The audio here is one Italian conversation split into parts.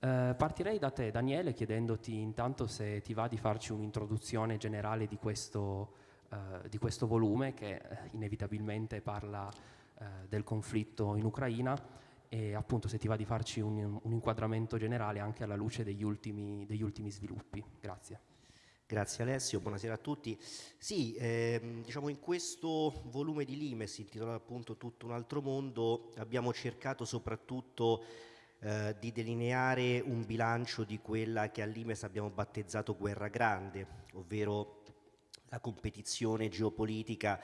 Eh, partirei da te, Daniele, chiedendoti intanto se ti va di farci un'introduzione generale di questo, eh, di questo volume che eh, inevitabilmente parla eh, del conflitto in Ucraina e appunto se ti va di farci un, un inquadramento generale anche alla luce degli ultimi, degli ultimi sviluppi. Grazie. Grazie Alessio, buonasera a tutti. Sì, ehm, diciamo in questo volume di Limes, intitolato appunto Tutto un altro mondo, abbiamo cercato soprattutto eh, di delineare un bilancio di quella che all'Imes abbiamo battezzato guerra grande, ovvero la competizione geopolitica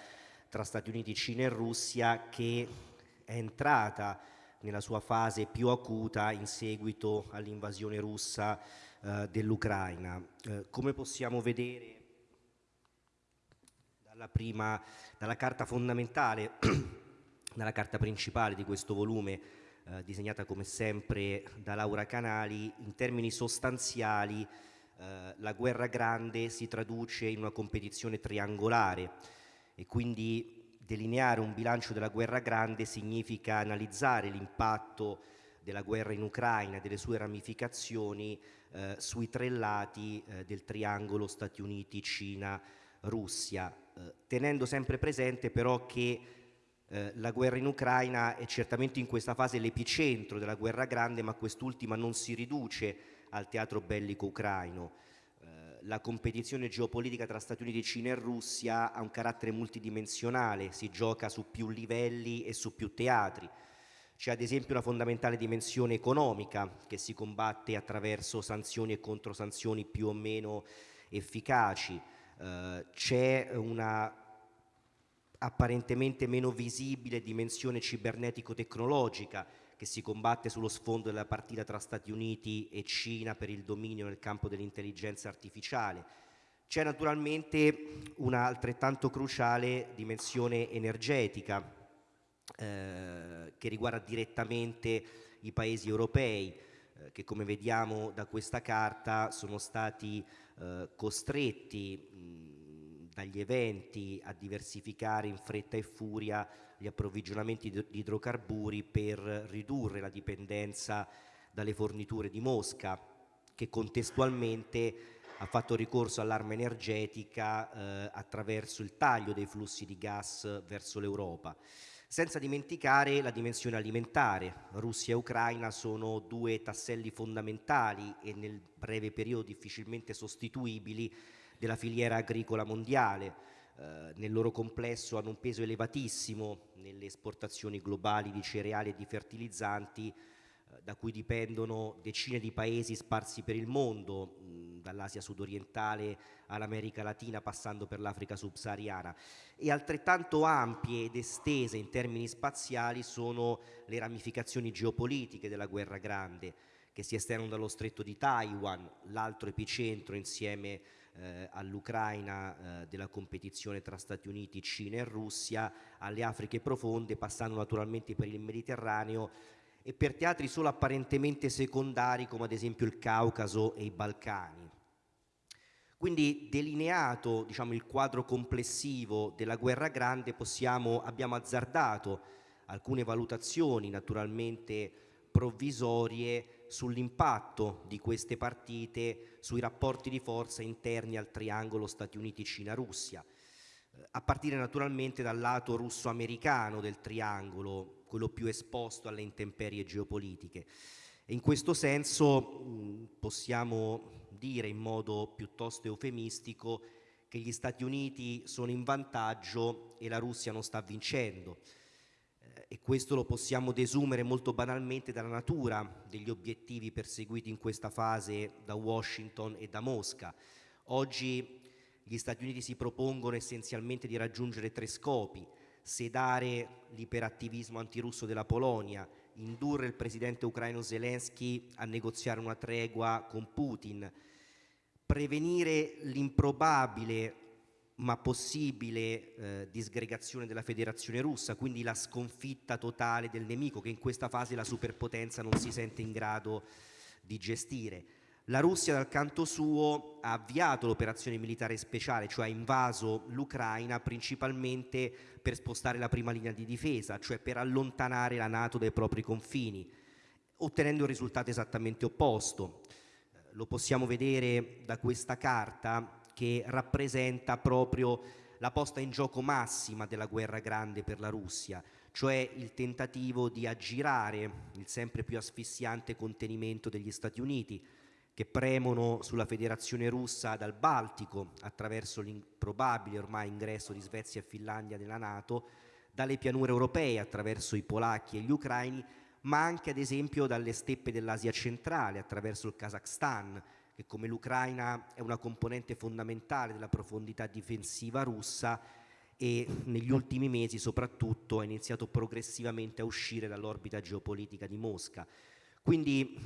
tra Stati Uniti, Cina e Russia che è entrata nella sua fase più acuta in seguito all'invasione russa eh, dell'Ucraina. Eh, come possiamo vedere dalla, prima, dalla carta fondamentale, dalla carta principale di questo volume, eh, disegnata come sempre da Laura Canali, in termini sostanziali eh, la guerra grande si traduce in una competizione triangolare e quindi delineare un bilancio della guerra grande significa analizzare l'impatto della guerra in Ucraina e delle sue ramificazioni eh, sui tre lati eh, del triangolo Stati Uniti, Cina, Russia, eh, tenendo sempre presente però che eh, la guerra in Ucraina è certamente in questa fase l'epicentro della guerra grande, ma quest'ultima non si riduce al teatro bellico ucraino la competizione geopolitica tra Stati Uniti, Cina e Russia ha un carattere multidimensionale, si gioca su più livelli e su più teatri. C'è ad esempio una fondamentale dimensione economica che si combatte attraverso sanzioni e controsanzioni più o meno efficaci. Eh, c'è una apparentemente meno visibile dimensione cibernetico-tecnologica che si combatte sullo sfondo della partita tra Stati Uniti e Cina per il dominio nel campo dell'intelligenza artificiale. C'è naturalmente una altrettanto cruciale dimensione energetica eh, che riguarda direttamente i paesi europei eh, che come vediamo da questa carta sono stati eh, costretti mh, dagli eventi a diversificare in fretta e furia gli approvvigionamenti di idrocarburi per ridurre la dipendenza dalle forniture di Mosca, che contestualmente ha fatto ricorso all'arma energetica eh, attraverso il taglio dei flussi di gas verso l'Europa. Senza dimenticare la dimensione alimentare. Russia e Ucraina sono due tasselli fondamentali e nel breve periodo difficilmente sostituibili della filiera agricola mondiale. Eh, nel loro complesso hanno un peso elevatissimo nelle esportazioni globali di cereali e di fertilizzanti eh, da cui dipendono decine di paesi sparsi per il mondo, dall'Asia sudorientale all'America Latina passando per l'Africa subsahariana. E altrettanto ampie ed estese in termini spaziali sono le ramificazioni geopolitiche della guerra grande che si estendono dallo stretto di Taiwan, l'altro epicentro insieme a eh, all'Ucraina eh, della competizione tra Stati Uniti, Cina e Russia, alle Afriche profonde, passando naturalmente per il Mediterraneo e per teatri solo apparentemente secondari come ad esempio il Caucaso e i Balcani. Quindi delineato diciamo, il quadro complessivo della guerra grande possiamo, abbiamo azzardato alcune valutazioni naturalmente provvisorie sull'impatto di queste partite sui rapporti di forza interni al triangolo Stati Uniti-Cina-Russia, eh, a partire naturalmente dal lato russo-americano del triangolo, quello più esposto alle intemperie geopolitiche. E in questo senso possiamo dire in modo piuttosto eufemistico che gli Stati Uniti sono in vantaggio e la Russia non sta vincendo e questo lo possiamo desumere molto banalmente dalla natura degli obiettivi perseguiti in questa fase da Washington e da Mosca. Oggi gli Stati Uniti si propongono essenzialmente di raggiungere tre scopi, sedare l'iperattivismo antirusso della Polonia, indurre il presidente ucraino Zelensky a negoziare una tregua con Putin, prevenire l'improbabile ma possibile eh, disgregazione della federazione russa, quindi la sconfitta totale del nemico che in questa fase la superpotenza non si sente in grado di gestire. La Russia dal canto suo ha avviato l'operazione militare speciale, cioè ha invaso l'Ucraina principalmente per spostare la prima linea di difesa, cioè per allontanare la Nato dai propri confini. ottenendo il risultato esattamente opposto. Lo possiamo vedere da questa carta che rappresenta proprio la posta in gioco massima della guerra grande per la Russia, cioè il tentativo di aggirare il sempre più asfissiante contenimento degli Stati Uniti, che premono sulla federazione russa dal Baltico attraverso l'improbabile ormai ingresso di Svezia e Finlandia nella Nato, dalle pianure europee attraverso i polacchi e gli ucraini, ma anche ad esempio dalle steppe dell'Asia centrale attraverso il Kazakhstan, che come l'Ucraina è una componente fondamentale della profondità difensiva russa e negli ultimi mesi soprattutto ha iniziato progressivamente a uscire dall'orbita geopolitica di Mosca. Quindi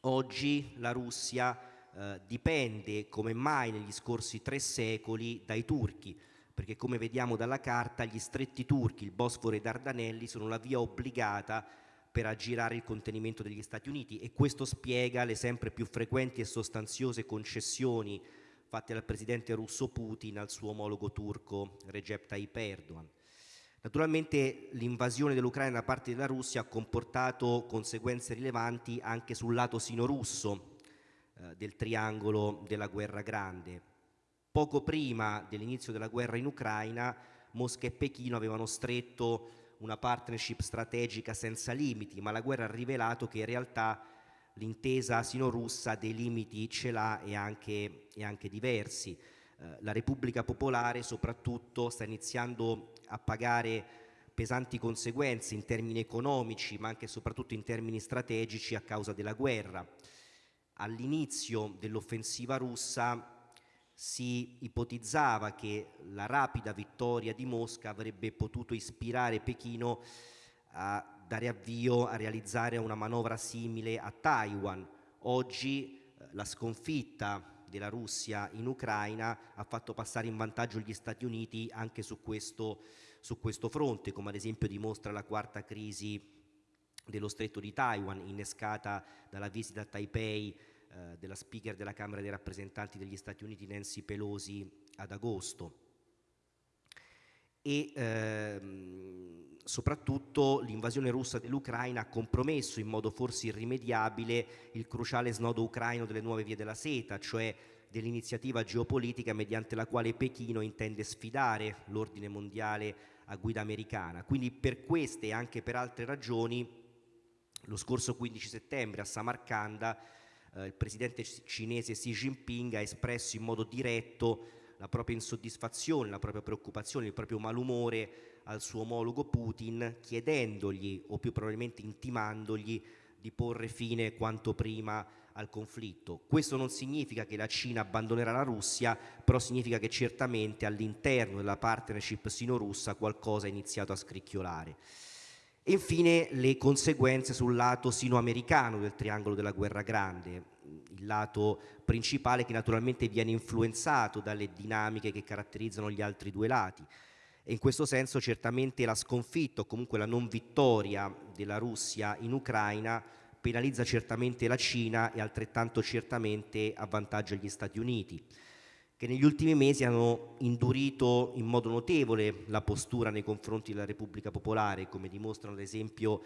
oggi la Russia eh, dipende come mai negli scorsi tre secoli dai turchi, perché come vediamo dalla carta gli stretti turchi, il Bosforo e i Dardanelli sono la via obbligata per aggirare il contenimento degli Stati Uniti e questo spiega le sempre più frequenti e sostanziose concessioni fatte dal presidente russo Putin al suo omologo turco Recep Tayyip Erdogan. Naturalmente l'invasione dell'Ucraina da parte della Russia ha comportato conseguenze rilevanti anche sul lato sino-russo eh, del triangolo della guerra grande. Poco prima dell'inizio della guerra in Ucraina, Mosca e Pechino avevano stretto una partnership strategica senza limiti, ma la guerra ha rivelato che in realtà l'intesa sino-russa dei limiti ce l'ha e anche, e anche diversi. Eh, la Repubblica Popolare soprattutto sta iniziando a pagare pesanti conseguenze in termini economici, ma anche e soprattutto in termini strategici a causa della guerra. All'inizio dell'offensiva russa si ipotizzava che la rapida vittoria di Mosca avrebbe potuto ispirare Pechino a dare avvio a realizzare una manovra simile a Taiwan. Oggi eh, la sconfitta della Russia in Ucraina ha fatto passare in vantaggio gli Stati Uniti anche su questo, su questo fronte, come ad esempio dimostra la quarta crisi dello stretto di Taiwan, innescata dalla visita a Taipei eh, della speaker della Camera dei rappresentanti degli Stati Uniti Nancy Pelosi ad agosto. E ehm, soprattutto l'invasione russa dell'Ucraina ha compromesso in modo forse irrimediabile il cruciale snodo ucraino delle nuove vie della seta, cioè dell'iniziativa geopolitica mediante la quale Pechino intende sfidare l'ordine mondiale a guida americana. Quindi per queste e anche per altre ragioni, lo scorso 15 settembre a Samarcanda il presidente cinese Xi Jinping ha espresso in modo diretto la propria insoddisfazione, la propria preoccupazione, il proprio malumore al suo omologo Putin, chiedendogli o più probabilmente intimandogli di porre fine quanto prima al conflitto. Questo non significa che la Cina abbandonerà la Russia, però significa che certamente all'interno della partnership sino-russa qualcosa è iniziato a scricchiolare. E infine le conseguenze sul lato sino-americano del triangolo della guerra grande, il lato principale che naturalmente viene influenzato dalle dinamiche che caratterizzano gli altri due lati. E in questo senso certamente la sconfitta o comunque la non vittoria della Russia in Ucraina penalizza certamente la Cina e altrettanto certamente avvantaggia gli Stati Uniti che negli ultimi mesi hanno indurito in modo notevole la postura nei confronti della Repubblica Popolare, come dimostrano ad esempio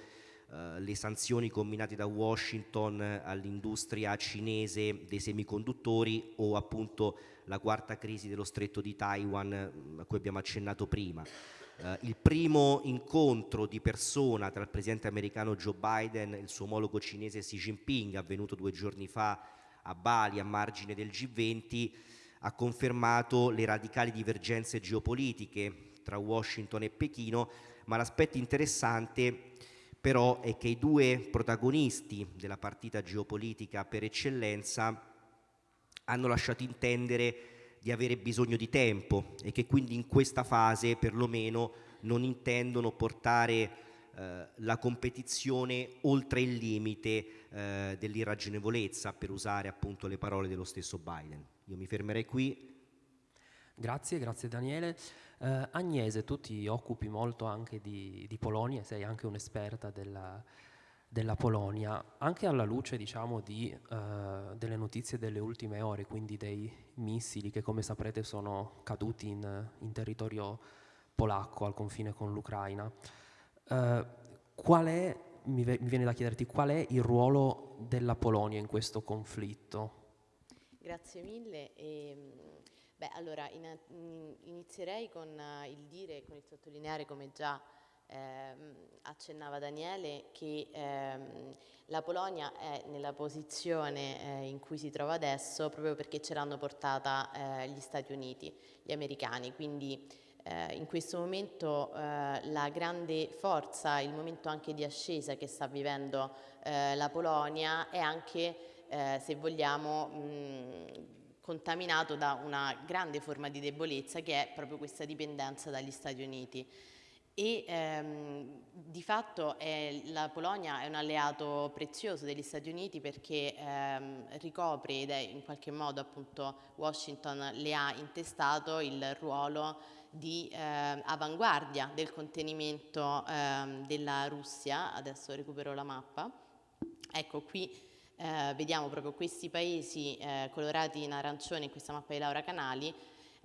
eh, le sanzioni combinate da Washington all'industria cinese dei semiconduttori o appunto la quarta crisi dello stretto di Taiwan a cui abbiamo accennato prima. Eh, il primo incontro di persona tra il presidente americano Joe Biden e il suo omologo cinese Xi Jinping, avvenuto due giorni fa a Bali a margine del G20, ha confermato le radicali divergenze geopolitiche tra Washington e Pechino, ma l'aspetto interessante però è che i due protagonisti della partita geopolitica per eccellenza hanno lasciato intendere di avere bisogno di tempo e che quindi in questa fase perlomeno non intendono portare eh, la competizione oltre il limite eh, dell'irragionevolezza, per usare appunto le parole dello stesso Biden. Io mi fermerei qui. Grazie, grazie Daniele. Eh, Agnese, tu ti occupi molto anche di, di Polonia, sei anche un'esperta della, della, Polonia, anche alla luce diciamo, di, uh, delle notizie delle ultime ore, quindi dei missili che come saprete sono caduti in, in territorio polacco al confine con l'Ucraina. Uh, mi, mi viene da chiederti qual è il ruolo della Polonia in questo conflitto? Grazie mille. E, ehm, beh, allora, in, inizierei con il dire, con il sottolineare come già ehm, accennava Daniele, che ehm, la Polonia è nella posizione eh, in cui si trova adesso proprio perché ce l'hanno portata eh, gli Stati Uniti, gli americani, quindi eh, in questo momento eh, la grande forza, il momento anche di ascesa che sta vivendo eh, la Polonia è anche, eh, se vogliamo, mh, contaminato da una grande forma di debolezza che è proprio questa dipendenza dagli Stati Uniti. E ehm, di fatto è, la Polonia è un alleato prezioso degli Stati Uniti perché ehm, ricopre ed è in qualche modo appunto Washington le ha intestato il ruolo di eh, avanguardia del contenimento eh, della Russia, adesso recupero la mappa, ecco qui eh, vediamo proprio questi paesi eh, colorati in arancione in questa mappa di Laura Canali,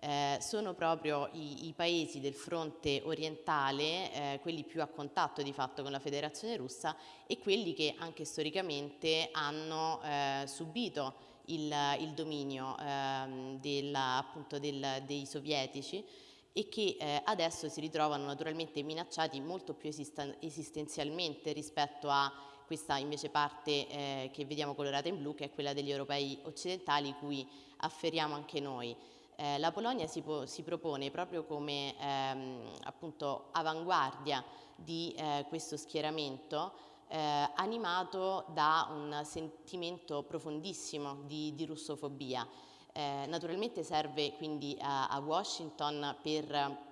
eh, sono proprio i, i, paesi del fronte orientale, eh, quelli più a contatto di fatto con la federazione russa e quelli che anche storicamente hanno subito il, il dominio ehm, della, appunto del, dei sovietici e che eh, adesso si ritrovano naturalmente minacciati molto più esistenzialmente rispetto a questa invece parte eh, che vediamo colorata in blu che è quella degli europei occidentali cui afferiamo anche noi. Eh, la Polonia si, si, propone proprio come ehm, appunto avanguardia di eh, questo schieramento eh, animato da un sentimento profondissimo di, di russofobia eh, naturalmente serve quindi a, a Washington per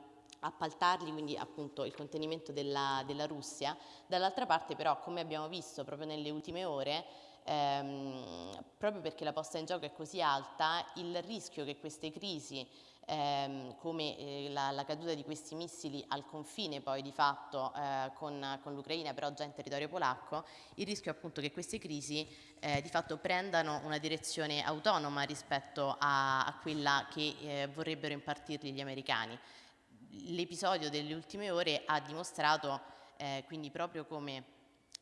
appaltargli quindi appunto il contenimento della, della Russia, dall'altra parte però come abbiamo visto proprio nelle ultime ore ehm, proprio perché la posta in gioco è così alta il rischio che queste crisi ehm, come eh, la, la, caduta di questi missili al confine poi di fatto eh, con, con l'Ucraina, però già in territorio polacco, il rischio appunto che queste crisi eh, di fatto prendano una direzione autonoma rispetto a, a quella che eh, vorrebbero impartirgli gli americani. L'episodio delle ultime ore ha dimostrato eh, quindi proprio come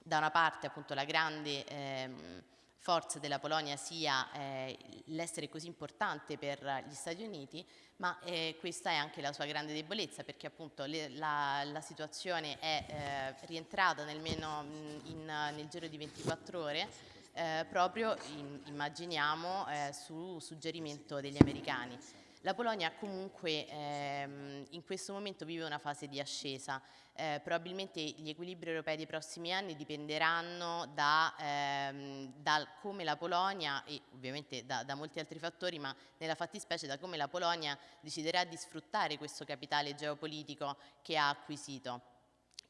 da una parte appunto la grande ehm, forza della Polonia sia eh, l'essere così importante per gli Stati Uniti, ma eh, questa è anche la sua grande debolezza perché appunto le, la, la, situazione è eh, rientrata nemmeno in, nel giro di 24 ore eh, proprio in, immaginiamo eh, su suggerimento degli americani. La Polonia comunque ehm, in questo momento vive una fase di ascesa, eh, probabilmente gli equilibri europei dei prossimi anni dipenderanno da, ehm, da come la Polonia e ovviamente da, da, molti altri fattori, ma nella fattispecie da come la Polonia deciderà di sfruttare questo capitale geopolitico che ha acquisito.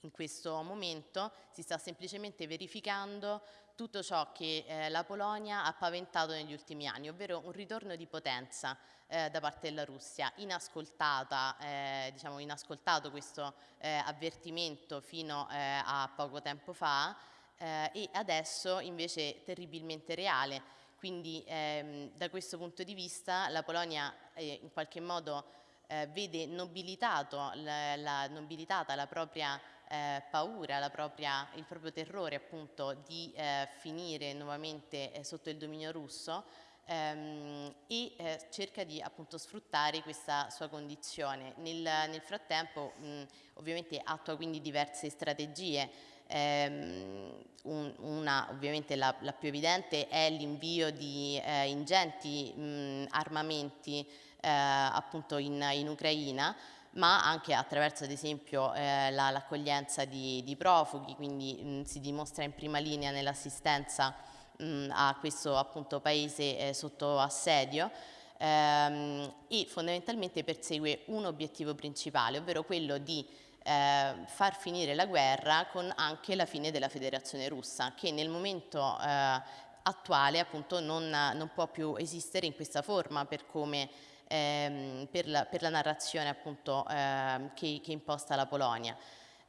In questo momento si sta semplicemente verificando tutto ciò che eh, la Polonia ha paventato negli ultimi anni, ovvero un ritorno di potenza eh, da parte della Russia, inascoltata, eh, diciamo inascoltato questo eh, avvertimento fino eh, a poco tempo fa eh, e adesso invece terribilmente reale. Quindi ehm, da questo punto di vista la Polonia in qualche modo vede nobilitato, la, la, nobilitata la propria eh, paura, propria, il proprio terrore appunto di eh, finire nuovamente eh, sotto il dominio russo ehm, e eh, cerca di appunto sfruttare questa sua condizione. Nel, nel frattempo mh, ovviamente attua quindi diverse strategie, ehm, un, una ovviamente la, la, più evidente è l'invio di eh, ingenti mh, armamenti eh, appunto in, in Ucraina, ma anche attraverso ad esempio eh, l'accoglienza la, di, di, profughi, quindi mh, si dimostra in prima linea nell'assistenza a questo appunto paese eh, sotto assedio ehm, e fondamentalmente persegue un obiettivo principale, ovvero quello di eh, far finire la guerra con anche la fine della federazione russa che nel momento eh, attuale appunto non, non, può più esistere in questa forma per come ehm, per, la, per, la, narrazione appunto eh, che, che imposta la Polonia.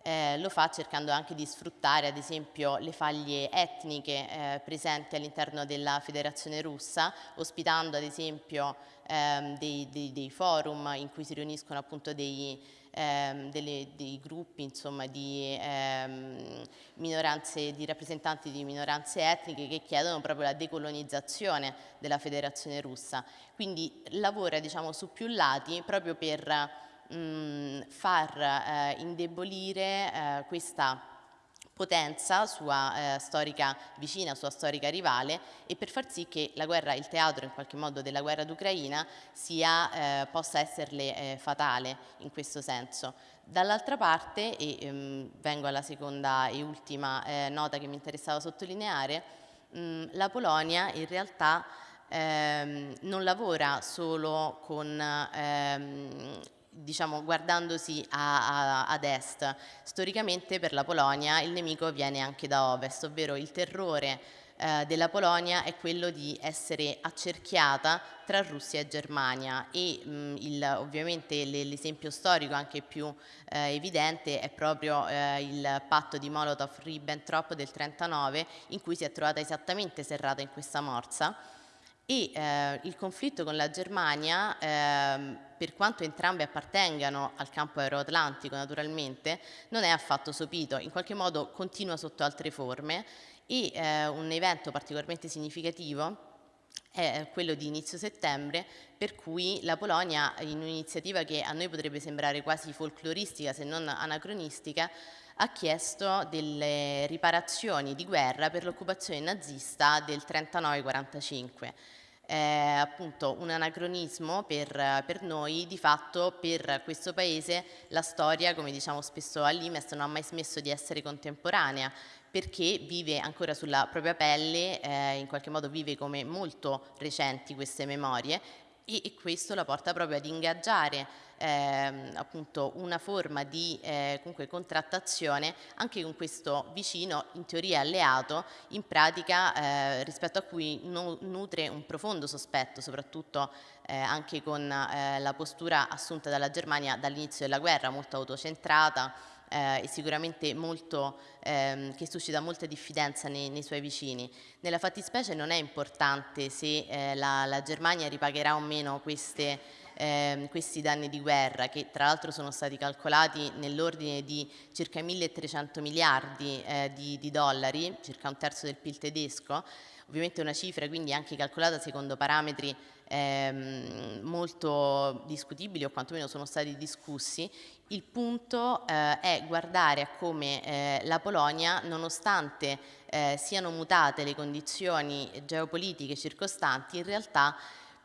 Eh, lo fa cercando anche di sfruttare ad esempio le faglie etniche eh, presenti all'interno della federazione russa, ospitando ad esempio ehm, dei, dei, dei, forum in cui si riuniscono appunto dei, ehm, delle, dei gruppi insomma, di ehm, di rappresentanti di minoranze etniche che chiedono proprio la decolonizzazione della federazione russa. Quindi lavora diciamo, su più lati proprio per mh, far eh, indebolire eh, questa potenza sua eh, storica vicina, sua storica rivale e per far sì che la guerra, il teatro in qualche modo della guerra d'Ucraina eh, possa esserle eh, fatale in questo senso. Dall'altra parte, e ehm, vengo alla seconda e ultima eh, nota che mi interessava sottolineare, mh, la Polonia in realtà ehm, non lavora solo con ehm, diciamo, guardandosi a, a, ad est. Storicamente per la Polonia il nemico viene anche da ovest, ovvero il terrore eh, della Polonia è quello di essere accerchiata tra Russia e Germania e mh, il, ovviamente l'esempio storico anche più eh, evidente è proprio eh, il patto di Molotov-Ribbentrop del 1939 in cui si è trovata esattamente serrata in questa morsa e eh, il conflitto con la Germania, eh, per quanto entrambe appartengano al campo aeroatlantico naturalmente, non è affatto sopito, in qualche modo continua sotto altre forme e eh, un evento particolarmente significativo è quello di inizio settembre, per cui la Polonia, in un'iniziativa che a noi potrebbe sembrare quasi folcloristica se non anacronistica, ha chiesto delle riparazioni di guerra per l'occupazione nazista del 39-45. È appunto un anacronismo per, per, noi, di fatto per questo paese la storia, come diciamo spesso all'Imes, non ha mai smesso di essere contemporanea, perché vive ancora sulla propria pelle, eh, in qualche modo vive come molto recenti queste memorie e, questo la porta proprio ad ingaggiare ehm, appunto una forma di eh, contrattazione anche con questo vicino in teoria alleato in pratica eh, rispetto a cui no, nutre un profondo sospetto soprattutto eh, anche con eh, la postura assunta dalla Germania dall'inizio della guerra molto autocentrata eh, e sicuramente molto, ehm, che suscita molta diffidenza nei, nei, suoi vicini. Nella fattispecie non è importante se eh, la, la Germania ripagherà o meno queste eh, questi danni di guerra che tra l'altro sono stati calcolati nell'ordine di circa 1300 miliardi eh, di, di, dollari, circa un terzo del PIL tedesco, ovviamente una cifra quindi anche calcolata secondo parametri ehm, molto discutibili o quantomeno sono stati discussi, il punto eh, è guardare a come eh, la Polonia, nonostante eh, siano mutate le condizioni geopolitiche circostanti, in realtà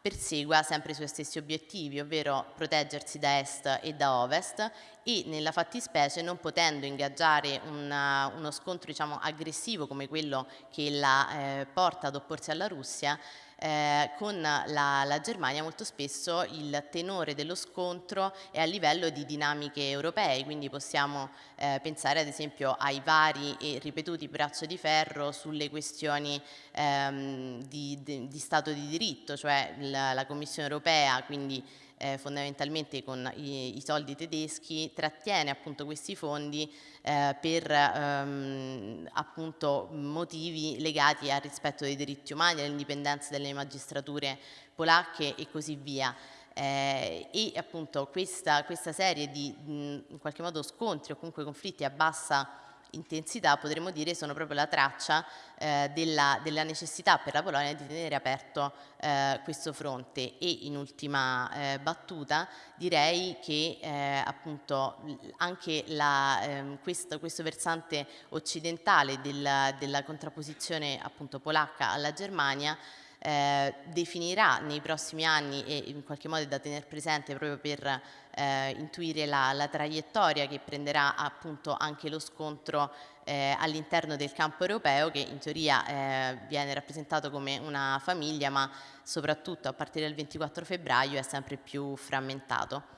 persegua sempre i suoi stessi obiettivi, ovvero proteggersi da est e da ovest e nella fattispecie non potendo ingaggiare una, uno scontro diciamo, aggressivo come quello che la eh, porta ad opporsi alla Russia, eh, con la, la, Germania molto spesso il tenore dello scontro è a livello di dinamiche europee, quindi possiamo eh, pensare ad esempio ai vari e ripetuti braccio di ferro sulle questioni ehm, di, di, di, Stato di diritto, cioè la, la Commissione europea, quindi eh, fondamentalmente con i, i, soldi tedeschi, trattiene appunto questi fondi eh, per ehm, appunto motivi legati al rispetto dei diritti umani, all'indipendenza delle magistrature polacche e così via. Eh, e appunto questa, questa serie di mh, in qualche modo scontri o comunque conflitti a bassa intensità potremmo dire sono proprio la traccia eh, della, della, necessità per la Polonia di tenere aperto eh, questo fronte. E in ultima eh, battuta direi che eh, appunto anche la, ehm, questo, questo, versante occidentale della, della contrapposizione appunto polacca alla Germania eh, definirà nei prossimi anni e in qualche modo è da tenere presente proprio per eh, intuire la, la, traiettoria che prenderà appunto anche lo scontro eh, all'interno del campo europeo che in teoria eh, viene rappresentato come una famiglia ma soprattutto a partire dal 24 febbraio è sempre più frammentato.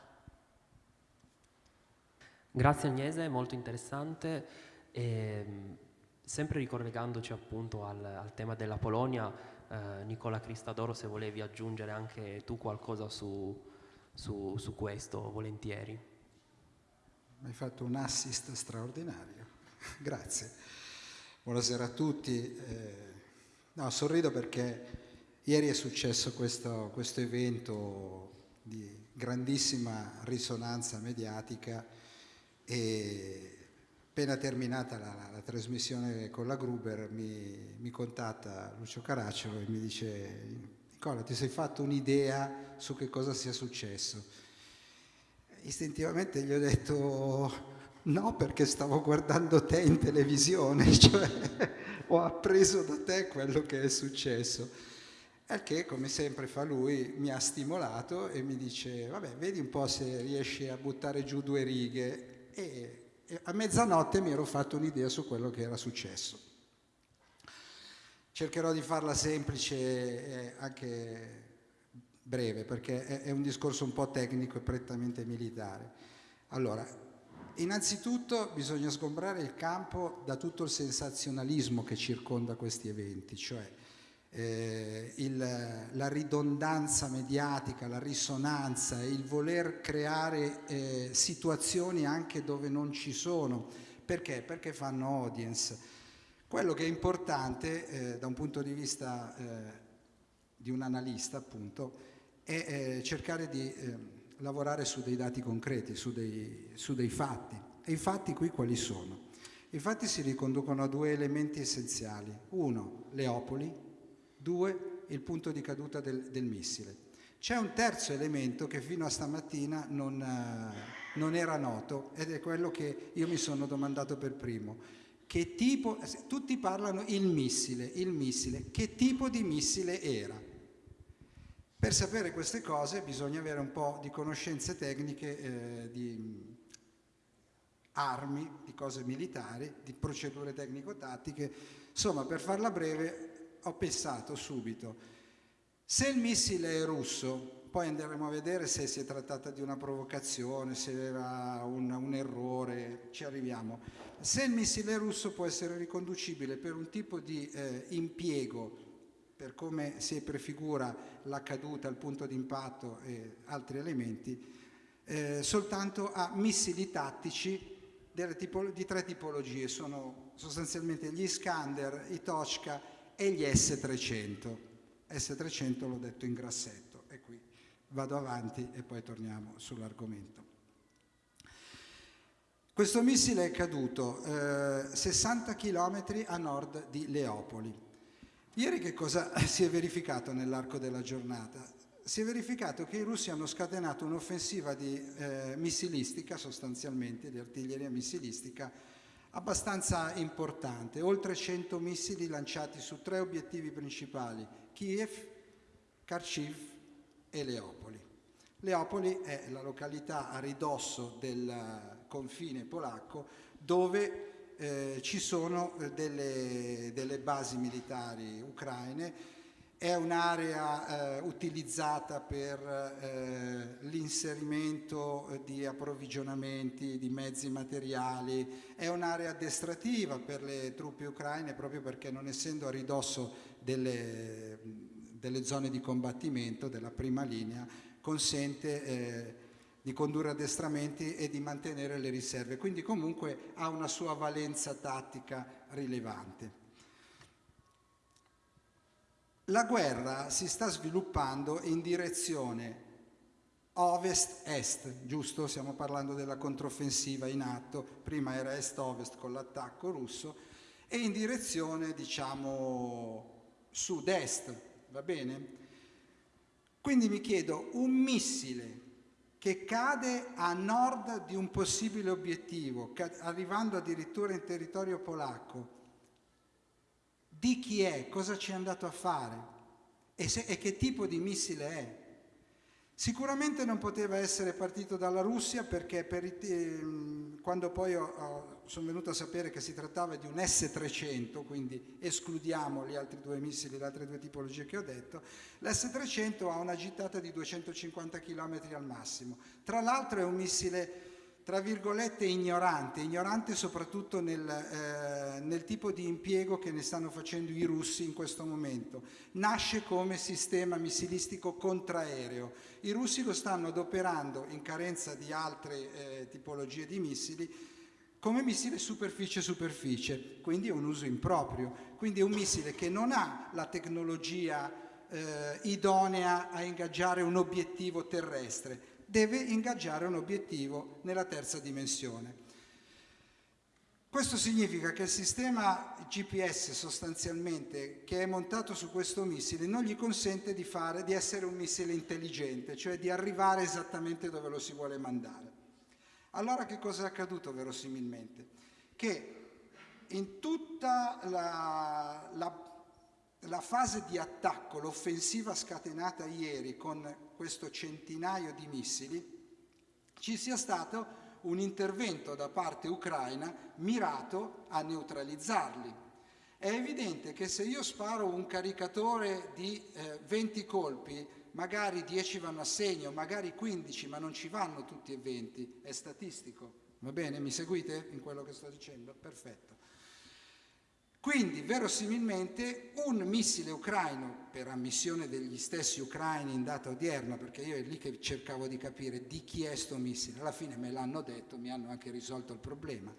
Grazie Agnese, molto interessante. E, ehm, sempre ricollegandoci appunto al, al tema della Polonia, eh, Nicola Cristadoro, se volevi aggiungere anche tu qualcosa su, su, su questo, volentieri. Hai fatto un assist straordinario, grazie. Buonasera a tutti. Eh, no, sorrido perché ieri è successo questo, questo evento di grandissima risonanza mediatica e appena terminata la, la, la trasmissione con la Gruber mi, mi, contatta Lucio Caracciolo e mi dice Nicola ti sei fatto un'idea su che cosa sia successo? Istintivamente gli ho detto no perché stavo guardando te in televisione, cioè ho appreso da te quello che è successo. Al che, come sempre fa lui, mi ha stimolato e mi dice, vabbè, vedi un po' se riesci a buttare giù due righe. E, a mezzanotte mi ero fatto un'idea su quello che era successo. Cercherò di farla semplice e anche breve, perché è, un discorso un po' tecnico e prettamente militare. Allora, innanzitutto bisogna sgombrare il campo da tutto il sensazionalismo che circonda questi eventi, cioè eh, il, la ridondanza mediatica, la risonanza, il voler creare eh, situazioni anche dove non ci sono. Perché? Perché fanno audience. Quello che è importante eh, da un punto di vista eh, di un analista, appunto, è eh, cercare di eh, lavorare su dei dati concreti, su dei, su dei fatti. E i fatti qui quali sono? I fatti si riconducono a due elementi essenziali. Uno, Leopoli, Due, il punto di caduta del, del missile. C'è un terzo elemento che fino a stamattina non, uh, non, era noto ed è quello che io mi sono domandato per primo. Che tipo, tutti parlano il missile, il missile, che tipo di missile era? Per sapere queste cose bisogna avere un po' di conoscenze tecniche eh, di armi, di cose militari, di procedure tecnico-tattiche. Insomma, per farla breve, ho pensato subito, se il missile è russo, poi andremo a vedere se si è trattata di una provocazione, se era un, un errore, ci arriviamo. Se il missile russo può essere riconducibile per un tipo di eh, impiego, per come si prefigura la caduta, il punto di impatto e altri elementi, eh, soltanto a missili tattici di tre tipologie, sono sostanzialmente gli Iskander, i Toshka e gli S300. S300 l'ho detto in grassetto vado avanti e poi torniamo sull'argomento. Questo missile è caduto eh, 60 km a nord di Leopoli. Ieri che cosa si è verificato nell'arco della giornata? Si è verificato che i russi hanno scatenato un'offensiva eh, missilistica, sostanzialmente di artiglieria missilistica, abbastanza importante, oltre 100 missili lanciati su tre obiettivi principali, Kiev, Kharkiv e Leopoli. Leopoli è la località a ridosso del confine polacco dove eh, ci sono delle, delle basi militari ucraine è un'area eh, utilizzata per eh, l'inserimento di approvvigionamenti, di mezzi materiali, è un'area addestrativa per le truppe ucraine proprio perché non essendo a ridosso delle, delle zone di combattimento della prima linea consente eh, di condurre addestramenti e di mantenere le riserve, quindi comunque ha una sua valenza tattica rilevante. La guerra si sta sviluppando in direzione ovest-est, giusto? Stiamo parlando della controffensiva in atto, prima era est-ovest con l'attacco russo, e in direzione, diciamo, sud-est, va bene? Quindi mi chiedo, un missile che cade a nord di un possibile obiettivo, arrivando addirittura in territorio polacco, di chi è, cosa ci è andato a fare e, se, e che tipo di missile è. Sicuramente non poteva essere partito dalla Russia perché per, eh, quando poi ho, ho, sono venuto a sapere che si trattava di un S-300, quindi escludiamo gli altri due missili, le altre due tipologie che ho detto, l'S-300 ha una gittata di 250 km al massimo. Tra l'altro è un missile tra virgolette ignorante, ignorante soprattutto nel, eh, nel, tipo di impiego che ne stanno facendo i russi in questo momento. Nasce come sistema missilistico contraereo. I russi lo stanno adoperando in carenza di altre eh, tipologie di missili come missile superficie-superficie, quindi è un uso improprio, quindi è un missile che non ha la tecnologia eh, idonea a ingaggiare un obiettivo terrestre, deve ingaggiare un obiettivo nella terza dimensione. Questo significa che il sistema GPS sostanzialmente che è montato su questo missile non gli consente di, fare, di essere un missile intelligente, cioè di arrivare esattamente dove lo si vuole mandare. Allora che cosa è accaduto verosimilmente? Che in tutta la, la, la fase di attacco, l'offensiva scatenata ieri con questo centinaio di missili, ci sia stato un intervento da parte ucraina mirato a neutralizzarli. È evidente che se io sparo un caricatore di eh, 20 colpi, magari 10 vanno a segno, magari 15, ma non ci vanno tutti e 20, è statistico. Va bene? Mi seguite in quello che sto dicendo? Perfetto. Quindi verosimilmente un missile ucraino, per ammissione degli stessi ucraini in data odierna, perché io è lì che cercavo di capire di chi è sto missile, alla fine me l'hanno detto, mi hanno anche risolto il problema,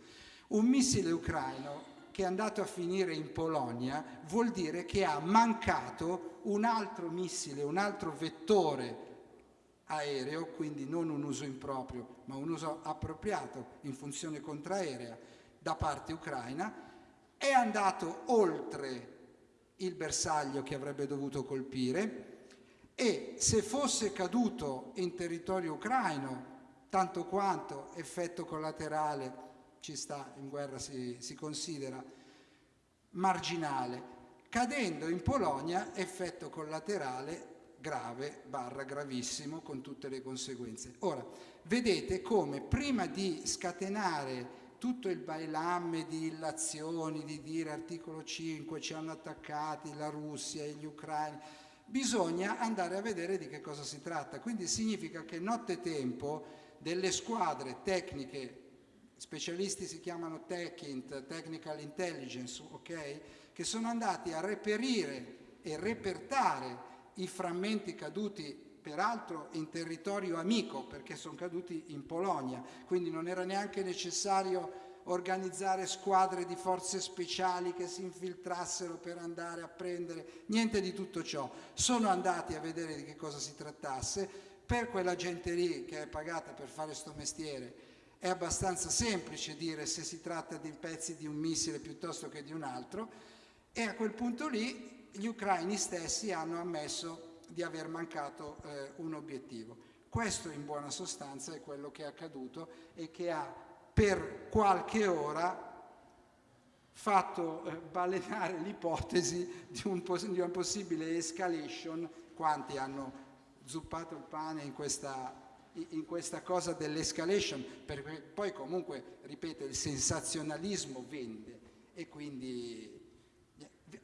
un missile ucraino che è andato a finire in Polonia vuol dire che ha mancato un altro missile, un altro vettore aereo, quindi non un uso improprio, ma un uso appropriato in funzione contraerea da parte ucraina, è andato oltre il bersaglio che avrebbe dovuto colpire e se fosse caduto in territorio ucraino, tanto quanto effetto collaterale ci sta, in guerra si, si considera marginale, cadendo in Polonia effetto collaterale grave barra gravissimo con tutte le conseguenze. Ora, vedete come prima di scatenare tutto il bailamme di illazioni, di dire articolo 5 ci hanno attaccati la Russia e gli ucraini, bisogna andare a vedere di che cosa si tratta. Quindi significa che nottetempo delle squadre tecniche, specialisti si chiamano TechInt, Technical Intelligence, ok? Che sono andati a reperire e repertare i frammenti caduti peraltro in territorio amico perché sono caduti in Polonia, quindi non era neanche necessario organizzare squadre di forze speciali che si infiltrassero per andare a prendere, niente di tutto ciò. Sono andati a vedere di che cosa si trattasse, per quella gente lì che è pagata per fare sto mestiere è abbastanza semplice dire se si tratta di pezzi di un missile piuttosto che di un altro e a quel punto lì gli ucraini stessi hanno ammesso di aver mancato eh, un obiettivo. Questo in buona sostanza è quello che è accaduto e che ha per qualche ora fatto eh, balenare l'ipotesi di, di, una possibile escalation, quanti hanno zuppato il pane in questa, in questa cosa dell'escalation, perché poi comunque, ripeto, il sensazionalismo vende e quindi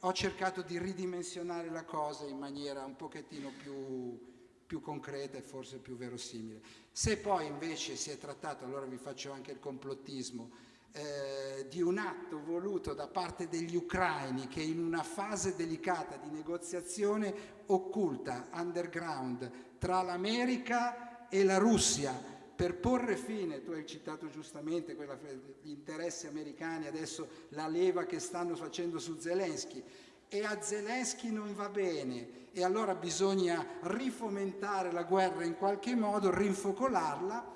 ho cercato di ridimensionare la cosa in maniera un pochettino più, più concreta e forse più verosimile. Se poi invece si è trattato, allora vi faccio anche il complottismo, eh, di un atto voluto da parte degli ucraini che in una fase delicata di negoziazione occulta, underground, tra l'America e la Russia, per porre fine, tu hai citato giustamente quella, gli interessi americani, adesso la leva che stanno facendo su Zelensky, e a Zelensky non va bene e allora bisogna rifomentare la guerra in qualche modo, rinfocolarla,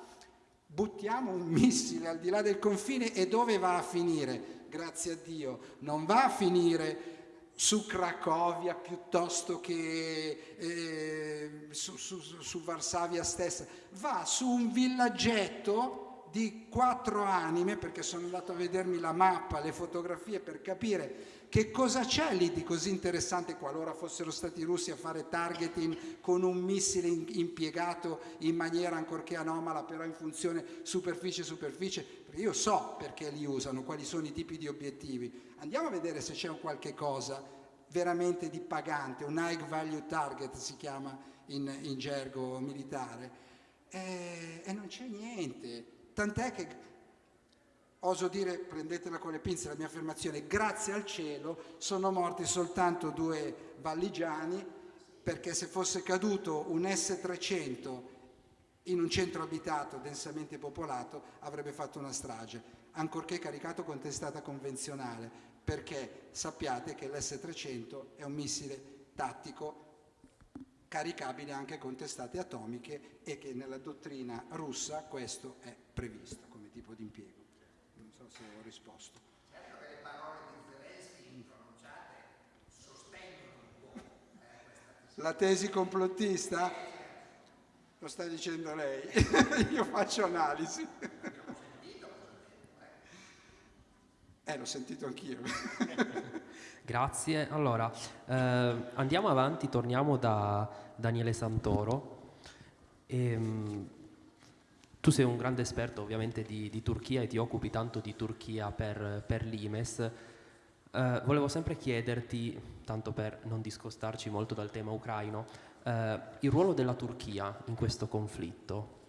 buttiamo un missile al di là del confine e dove va a finire? Grazie a Dio, non va a finire su Cracovia piuttosto che eh, su, su, su Varsavia stessa, va su un villaggetto di quattro anime, perché sono andato a vedermi la mappa, le fotografie per capire che cosa c'è lì di così interessante qualora fossero stati i russi a fare targeting con un missile impiegato in maniera ancorché anomala, però in funzione superficie-superficie, perché io so perché li usano, quali sono i tipi di obiettivi. Andiamo a vedere se c'è un qualche cosa veramente di pagante, un high value target si chiama in, in gergo militare, e, e non c'è niente. Tant'è che oso dire, prendetela con le pinze la mia affermazione, grazie al cielo sono morti soltanto due valligiani perché se fosse caduto un S-300 in un centro abitato densamente popolato avrebbe fatto una strage, ancorché caricato con testata convenzionale, perché sappiate che l'S-300 è un missile tattico caricabile anche con testate atomiche e che nella dottrina russa questo è previsto come tipo di impiego. Non so se ho risposto. Certo che le parole di Zelensky pronunciate sostengono un po' eh, La tesi complottista? Lo sta dicendo lei, io faccio analisi. Eh, l'ho sentito anch'io. Grazie. Allora, eh, andiamo avanti, torniamo da Daniele Santoro. E, um, tu sei un grande esperto ovviamente di, di, Turchia e ti occupi tanto di Turchia per, per l'Imes. Eh, volevo sempre chiederti, tanto per non discostarci molto dal tema ucraino, eh, il ruolo della Turchia in questo conflitto.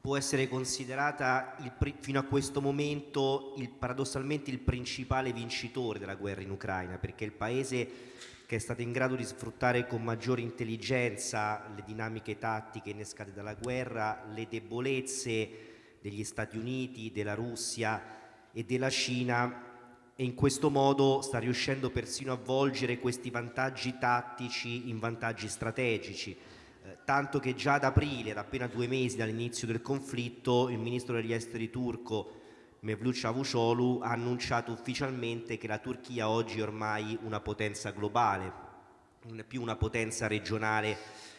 può essere considerata il, fino a questo momento il, paradossalmente il principale vincitore della guerra in Ucraina, perché il paese che è stato in grado di sfruttare con maggiore intelligenza le dinamiche tattiche innescate dalla guerra, le debolezze degli Stati Uniti, della Russia e della Cina e in questo modo sta riuscendo persino a volgere questi vantaggi tattici in vantaggi strategici eh, tanto che già ad aprile, da appena due mesi dall'inizio del conflitto, il ministro degli esteri turco Mevlut Cavusoglu ha annunciato ufficialmente che la Turchia oggi è ormai una potenza globale, non è più una potenza regionale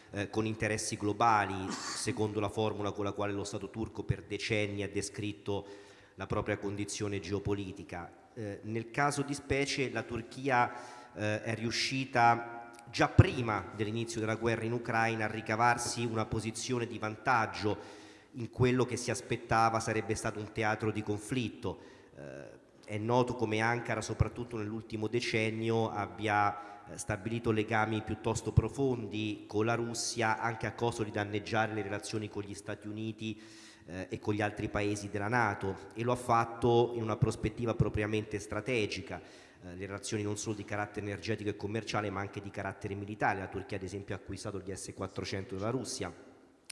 eh, con interessi globali, secondo la formula con la quale lo Stato turco per decenni ha descritto la propria condizione geopolitica. Eh, nel caso di specie la Turchia eh, è riuscita già prima dell'inizio della guerra in Ucraina a ricavarsi una posizione di vantaggio in quello che si aspettava sarebbe stato un teatro di conflitto. Eh, è noto come Ankara, soprattutto nell'ultimo decennio, abbia eh, stabilito legami piuttosto profondi con la Russia anche a costo di danneggiare le relazioni con gli Stati Uniti eh, e con gli altri paesi della Nato e lo ha fatto in una prospettiva propriamente strategica eh, le relazioni non solo di carattere energetico e commerciale ma anche di carattere militare. La Turchia ad esempio ha acquistato gli S-400 dalla Russia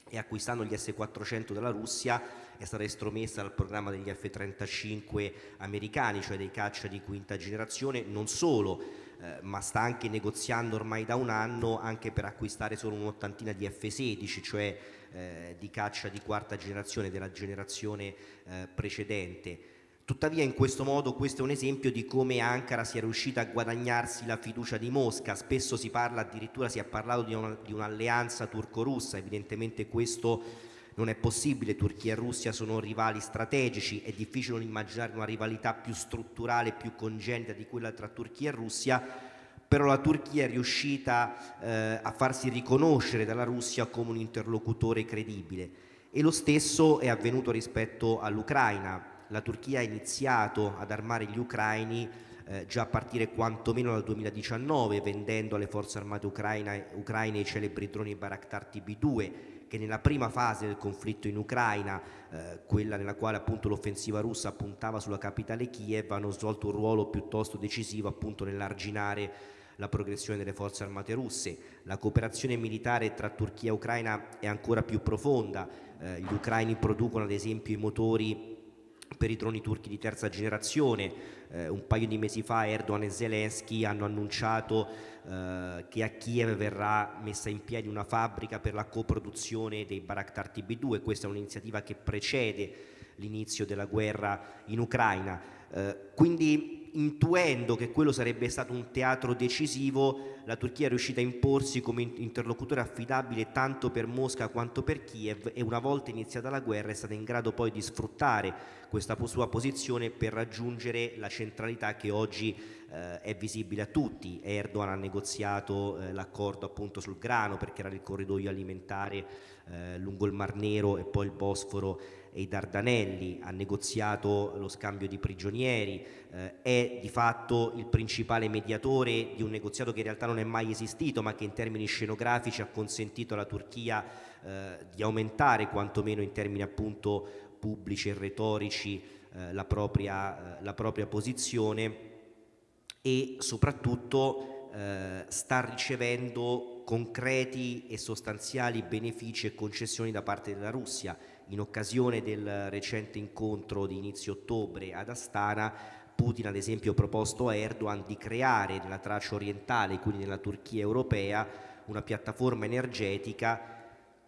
e acquistando gli S-400 dalla Russia è stata estromessa dal programma degli F-35 americani, cioè dei caccia di quinta generazione, non solo, eh, ma sta anche negoziando ormai da un anno anche per acquistare solo un'ottantina di F-16, cioè eh, di caccia di quarta generazione della generazione eh, precedente. Tuttavia in questo modo questo è un esempio di come Ankara sia riuscita a guadagnarsi la fiducia di Mosca, spesso si parla addirittura, si è parlato di, una, di un'alleanza turco-russa, evidentemente questo non è possibile, Turchia e Russia sono rivali strategici, è difficile non immaginare una rivalità più strutturale, più congenita di quella tra Turchia e Russia, però la Turchia è riuscita eh, a farsi riconoscere dalla Russia come un interlocutore credibile. E lo stesso è avvenuto rispetto all'Ucraina. La Turchia ha iniziato ad armare gli ucraini eh, già a partire quantomeno dal 2019 vendendo alle forze armate ucraine, ucraine i celebri droni Baraktar TB2 che nella prima fase del conflitto in Ucraina, eh, quella nella quale appunto l'offensiva russa puntava sulla capitale Kiev, hanno svolto un ruolo piuttosto decisivo appunto nell'arginare la progressione delle forze armate russe. La cooperazione militare tra Turchia e Ucraina è ancora più profonda, eh, gli ucraini producono ad esempio i motori per i droni turchi di terza generazione. Eh, un paio di mesi fa Erdogan e Zelensky hanno annunciato eh, che a Kiev verrà messa in piedi una fabbrica per la coproduzione dei Baraktar TB2. Questa è un'iniziativa che precede l'inizio della guerra in Ucraina. Eh, quindi intuendo che quello sarebbe stato un teatro decisivo, la Turchia è riuscita a imporsi come interlocutore affidabile tanto per Mosca quanto per Kiev e una volta iniziata la guerra è stata in grado poi di sfruttare questa sua posizione per raggiungere la centralità che oggi eh, è visibile a tutti. Erdogan ha negoziato eh, l'accordo appunto sul grano perché era il corridoio alimentare eh, lungo il Mar Nero e poi il Bosforo e i Dardanelli, ha negoziato lo scambio di prigionieri, eh, è di fatto il principale mediatore di un negoziato che in realtà non è mai esistito ma che in termini scenografici ha consentito alla Turchia eh, di aumentare quantomeno in termini appunto pubblici e retorici eh, la, propria, eh, la, propria, posizione e soprattutto eh, sta ricevendo concreti e sostanziali benefici e concessioni da parte della Russia in occasione del recente incontro di inizio ottobre ad Astana Putin ad esempio ha proposto a Erdogan di creare nella traccia orientale, quindi nella Turchia europea, una piattaforma energetica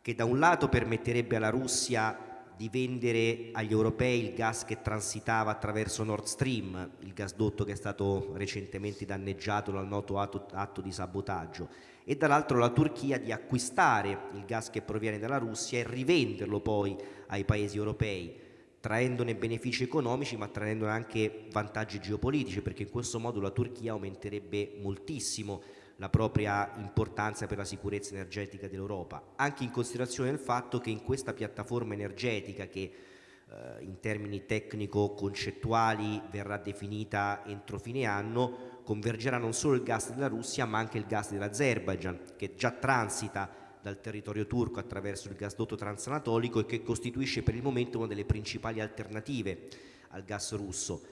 che da un lato permetterebbe alla Russia di vendere agli europei il gas che transitava attraverso Nord Stream, il gasdotto che è stato recentemente danneggiato dal noto atto, atto di sabotaggio, e dall'altro la Turchia di acquistare il gas che proviene dalla Russia e rivenderlo poi ai paesi europei, traendone benefici economici ma traendone anche vantaggi geopolitici, perché in questo modo la Turchia aumenterebbe moltissimo la propria importanza per la sicurezza energetica dell'Europa, anche in considerazione del fatto che in questa piattaforma energetica che eh, in termini tecnico-concettuali verrà definita entro fine anno, convergerà non solo il gas della Russia ma anche il gas dell'Azerbaijan che già transita dal territorio turco attraverso il gasdotto transanatolico e che costituisce per il momento una delle principali alternative al gas russo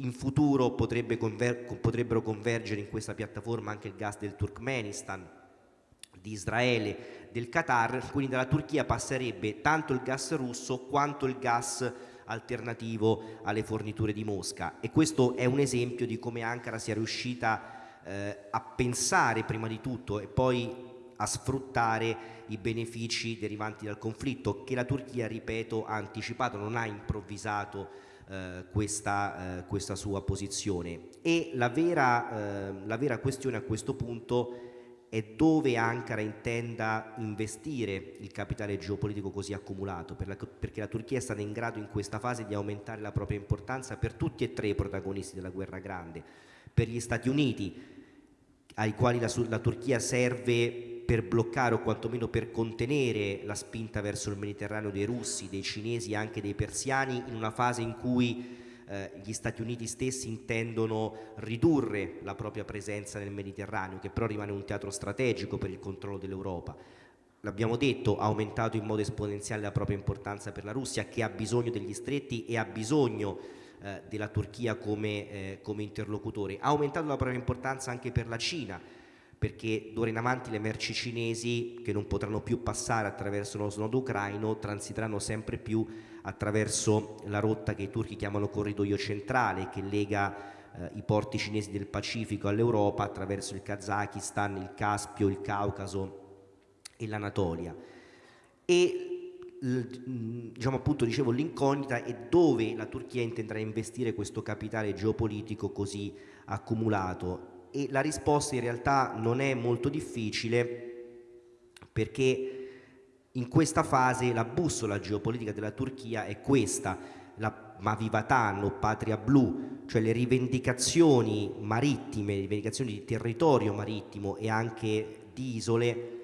in futuro potrebbe conver potrebbero convergere in questa piattaforma anche il gas del Turkmenistan, di Israele, del Qatar, quindi dalla Turchia passerebbe tanto il gas russo quanto il gas alternativo alle forniture di Mosca. E questo è un esempio di come Ankara sia riuscita eh, a pensare prima di tutto e poi a sfruttare i benefici derivanti dal conflitto che la Turchia, ripeto, ha anticipato, non ha improvvisato eh, questa, eh, questa, sua posizione. E la vera, eh, la vera questione a questo punto è dove Ankara intenda investire il capitale geopolitico così accumulato, per la, perché la Turchia è stata in grado in questa fase di aumentare la propria importanza per tutti e tre i protagonisti della guerra grande, per gli Stati Uniti, ai quali la, la Turchia serve per bloccare o quantomeno per contenere la spinta verso il Mediterraneo dei russi, dei cinesi e anche dei persiani in una fase in cui eh, gli Stati Uniti stessi intendono ridurre la propria presenza nel Mediterraneo, che però rimane un teatro strategico per il controllo dell'Europa. L'abbiamo detto, ha aumentato in modo esponenziale la propria importanza per la Russia, che ha bisogno degli stretti e ha bisogno eh, della Turchia come, eh, come interlocutore. Ha aumentato la propria importanza anche per la Cina, perché d'ora in avanti le merci cinesi che non potranno più passare attraverso lo snodo ucraino transiteranno sempre più attraverso la rotta che i turchi chiamano corridoio centrale che lega eh, i porti cinesi del Pacifico all'Europa attraverso il Kazakistan, il Caspio, il Caucaso e l'Anatolia. E diciamo appunto dicevo l'incognita è dove la Turchia intenderà investire questo capitale geopolitico così accumulato e la risposta in realtà non è molto difficile perché in questa fase la bussola geopolitica della Turchia è questa, la Mavivatan o Patria Blu, cioè le rivendicazioni marittime, le rivendicazioni di territorio marittimo e anche di isole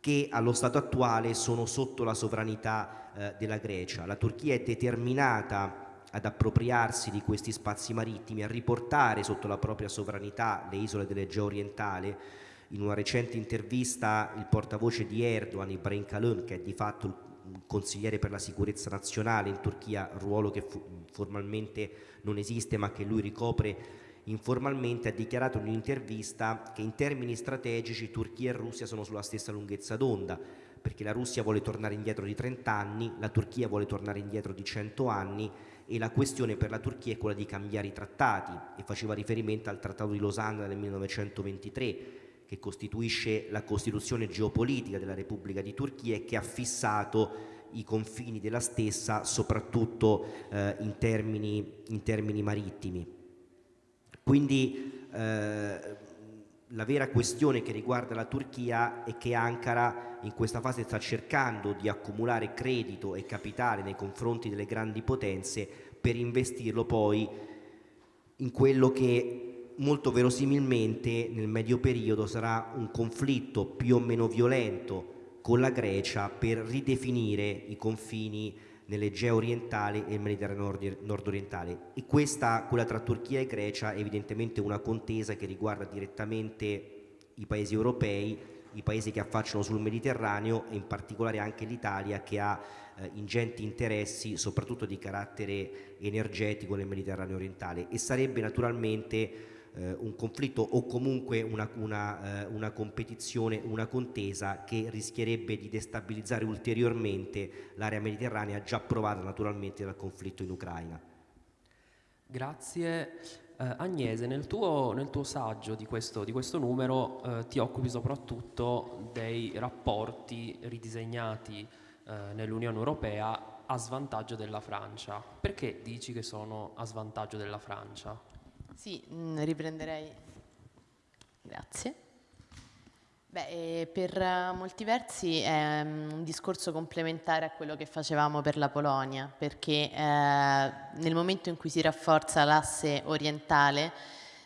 che allo stato attuale sono sotto la sovranità eh, della Grecia. La Turchia è determinata ad appropriarsi di questi spazi marittimi, a riportare sotto la propria sovranità le isole dell'Egeo orientale. In una recente intervista il portavoce di Erdogan, Ibrahim Kalun, che è di fatto il consigliere per la sicurezza nazionale in Turchia, ruolo che formalmente non esiste ma che lui ricopre informalmente, ha dichiarato in un'intervista che in termini strategici Turchia e Russia sono sulla stessa lunghezza d'onda, perché la Russia vuole tornare indietro di 30 anni, la Turchia vuole tornare indietro di 100 anni e la questione per la Turchia è quella di cambiare i trattati e faceva riferimento al Trattato di Losanna del 1923 che costituisce la costituzione geopolitica della Repubblica di Turchia e che ha fissato i confini della stessa soprattutto eh, in, termini, in, termini, marittimi. Quindi eh, la vera questione che riguarda la Turchia è che Ankara in questa fase sta cercando di accumulare credito e capitale nei confronti delle grandi potenze per investirlo poi in quello che molto verosimilmente nel medio periodo sarà un conflitto più o meno violento con la Grecia per ridefinire i confini nell'Egeo orientale e il Mediterraneo nord-orientale. E questa, quella tra Turchia e Grecia, è evidentemente una contesa che riguarda direttamente i paesi europei, i paesi che affacciano sul Mediterraneo e in particolare anche l'Italia che ha eh, ingenti interessi soprattutto di carattere energetico nel Mediterraneo orientale. E sarebbe naturalmente eh, un conflitto o comunque una, una, eh, una, competizione, una contesa che rischierebbe di destabilizzare ulteriormente l'area mediterranea già provata naturalmente dal conflitto in Ucraina. Grazie. Eh, Agnese, nel tuo, nel tuo saggio di questo, di questo numero eh, ti occupi soprattutto dei rapporti ridisegnati eh, nell'Unione Europea a svantaggio della Francia. Perché dici che sono a svantaggio della Francia? Sì, mh, riprenderei. Grazie. Beh, eh, per eh, molti versi è mm, un discorso complementare a quello che facevamo per la Polonia, perché eh, nel momento in cui si rafforza l'asse orientale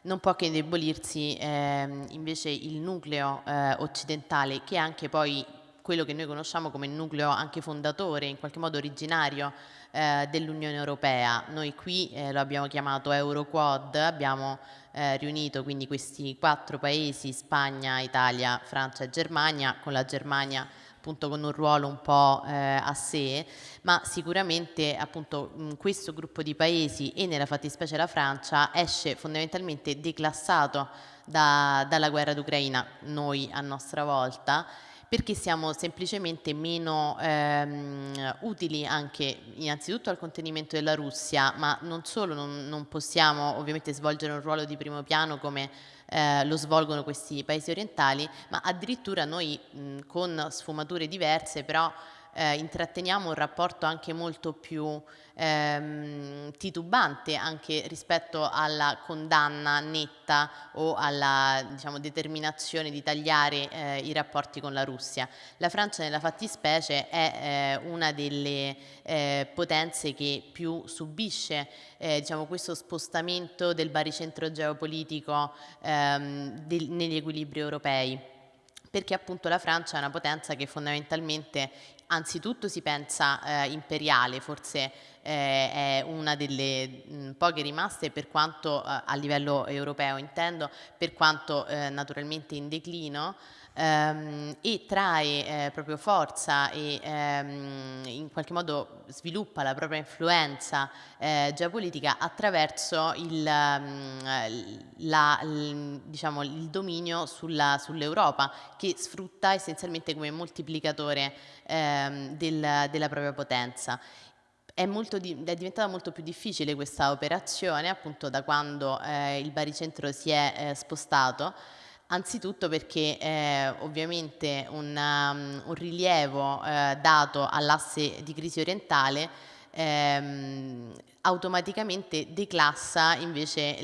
non può che indebolirsi eh, invece il nucleo eh, occidentale, che anche poi quello che noi conosciamo come nucleo anche fondatore, in qualche modo originario eh, dell'Unione Europea. Noi qui lo abbiamo chiamato Euroquad, abbiamo eh, riunito quindi questi quattro paesi, Spagna, Italia, Francia e Germania, con la Germania appunto con un ruolo un po' eh, a sé, ma sicuramente appunto mh, questo gruppo di paesi e nella fattispecie la Francia esce fondamentalmente declassato da, dalla guerra d'Ucraina, noi a nostra volta, perché siamo semplicemente meno ehm, utili anche innanzitutto al contenimento della Russia, ma non solo non, non possiamo ovviamente svolgere un ruolo di primo piano come eh, lo svolgono questi paesi orientali, ma addirittura noi mh, con sfumature diverse però eh, intratteniamo un rapporto anche molto più ehm, titubante anche rispetto alla condanna netta o alla diciamo, determinazione di tagliare eh, i rapporti con la Russia. La Francia nella fattispecie è eh, una delle eh, potenze che più subisce eh, diciamo, questo spostamento del baricentro geopolitico ehm, del, negli equilibri europei perché appunto la Francia è una potenza che fondamentalmente anzitutto si pensa eh, imperiale, forse eh, è una delle mh, poche rimaste per quanto eh, a livello europeo intendo, per quanto eh, naturalmente in declino, ehm, e trae eh, proprio forza e ehm, in qualche modo sviluppa la propria influenza eh, geopolitica attraverso il, mm, la, il, diciamo, il dominio sull'Europa che sfrutta essenzialmente come moltiplicatore ehm, del, della propria potenza. È, di, è, diventata molto più difficile questa operazione appunto da quando eh, il baricentro si è eh, spostato Anzitutto perché eh, ovviamente un, um, un rilievo eh, dato all'asse di crisi orientale ehm, automaticamente declassa invece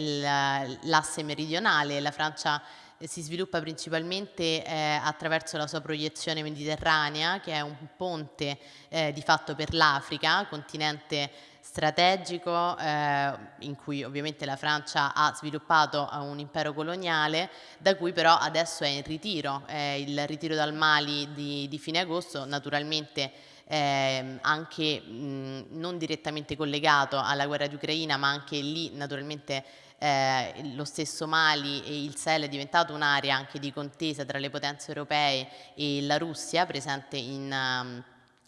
l'asse meridionale. La Francia eh, si sviluppa principalmente eh, attraverso la sua proiezione mediterranea, che è un ponte eh, di fatto per l'Africa, continente strategico eh, in cui ovviamente la Francia ha sviluppato un impero coloniale da cui però adesso è in ritiro, eh, il ritiro dal Mali di, di fine agosto naturalmente eh, anche mh, non direttamente collegato alla guerra di Ucraina ma anche lì naturalmente eh, lo stesso Mali e il Sahel è diventato un'area anche di contesa tra le potenze europee e la Russia presente in, um,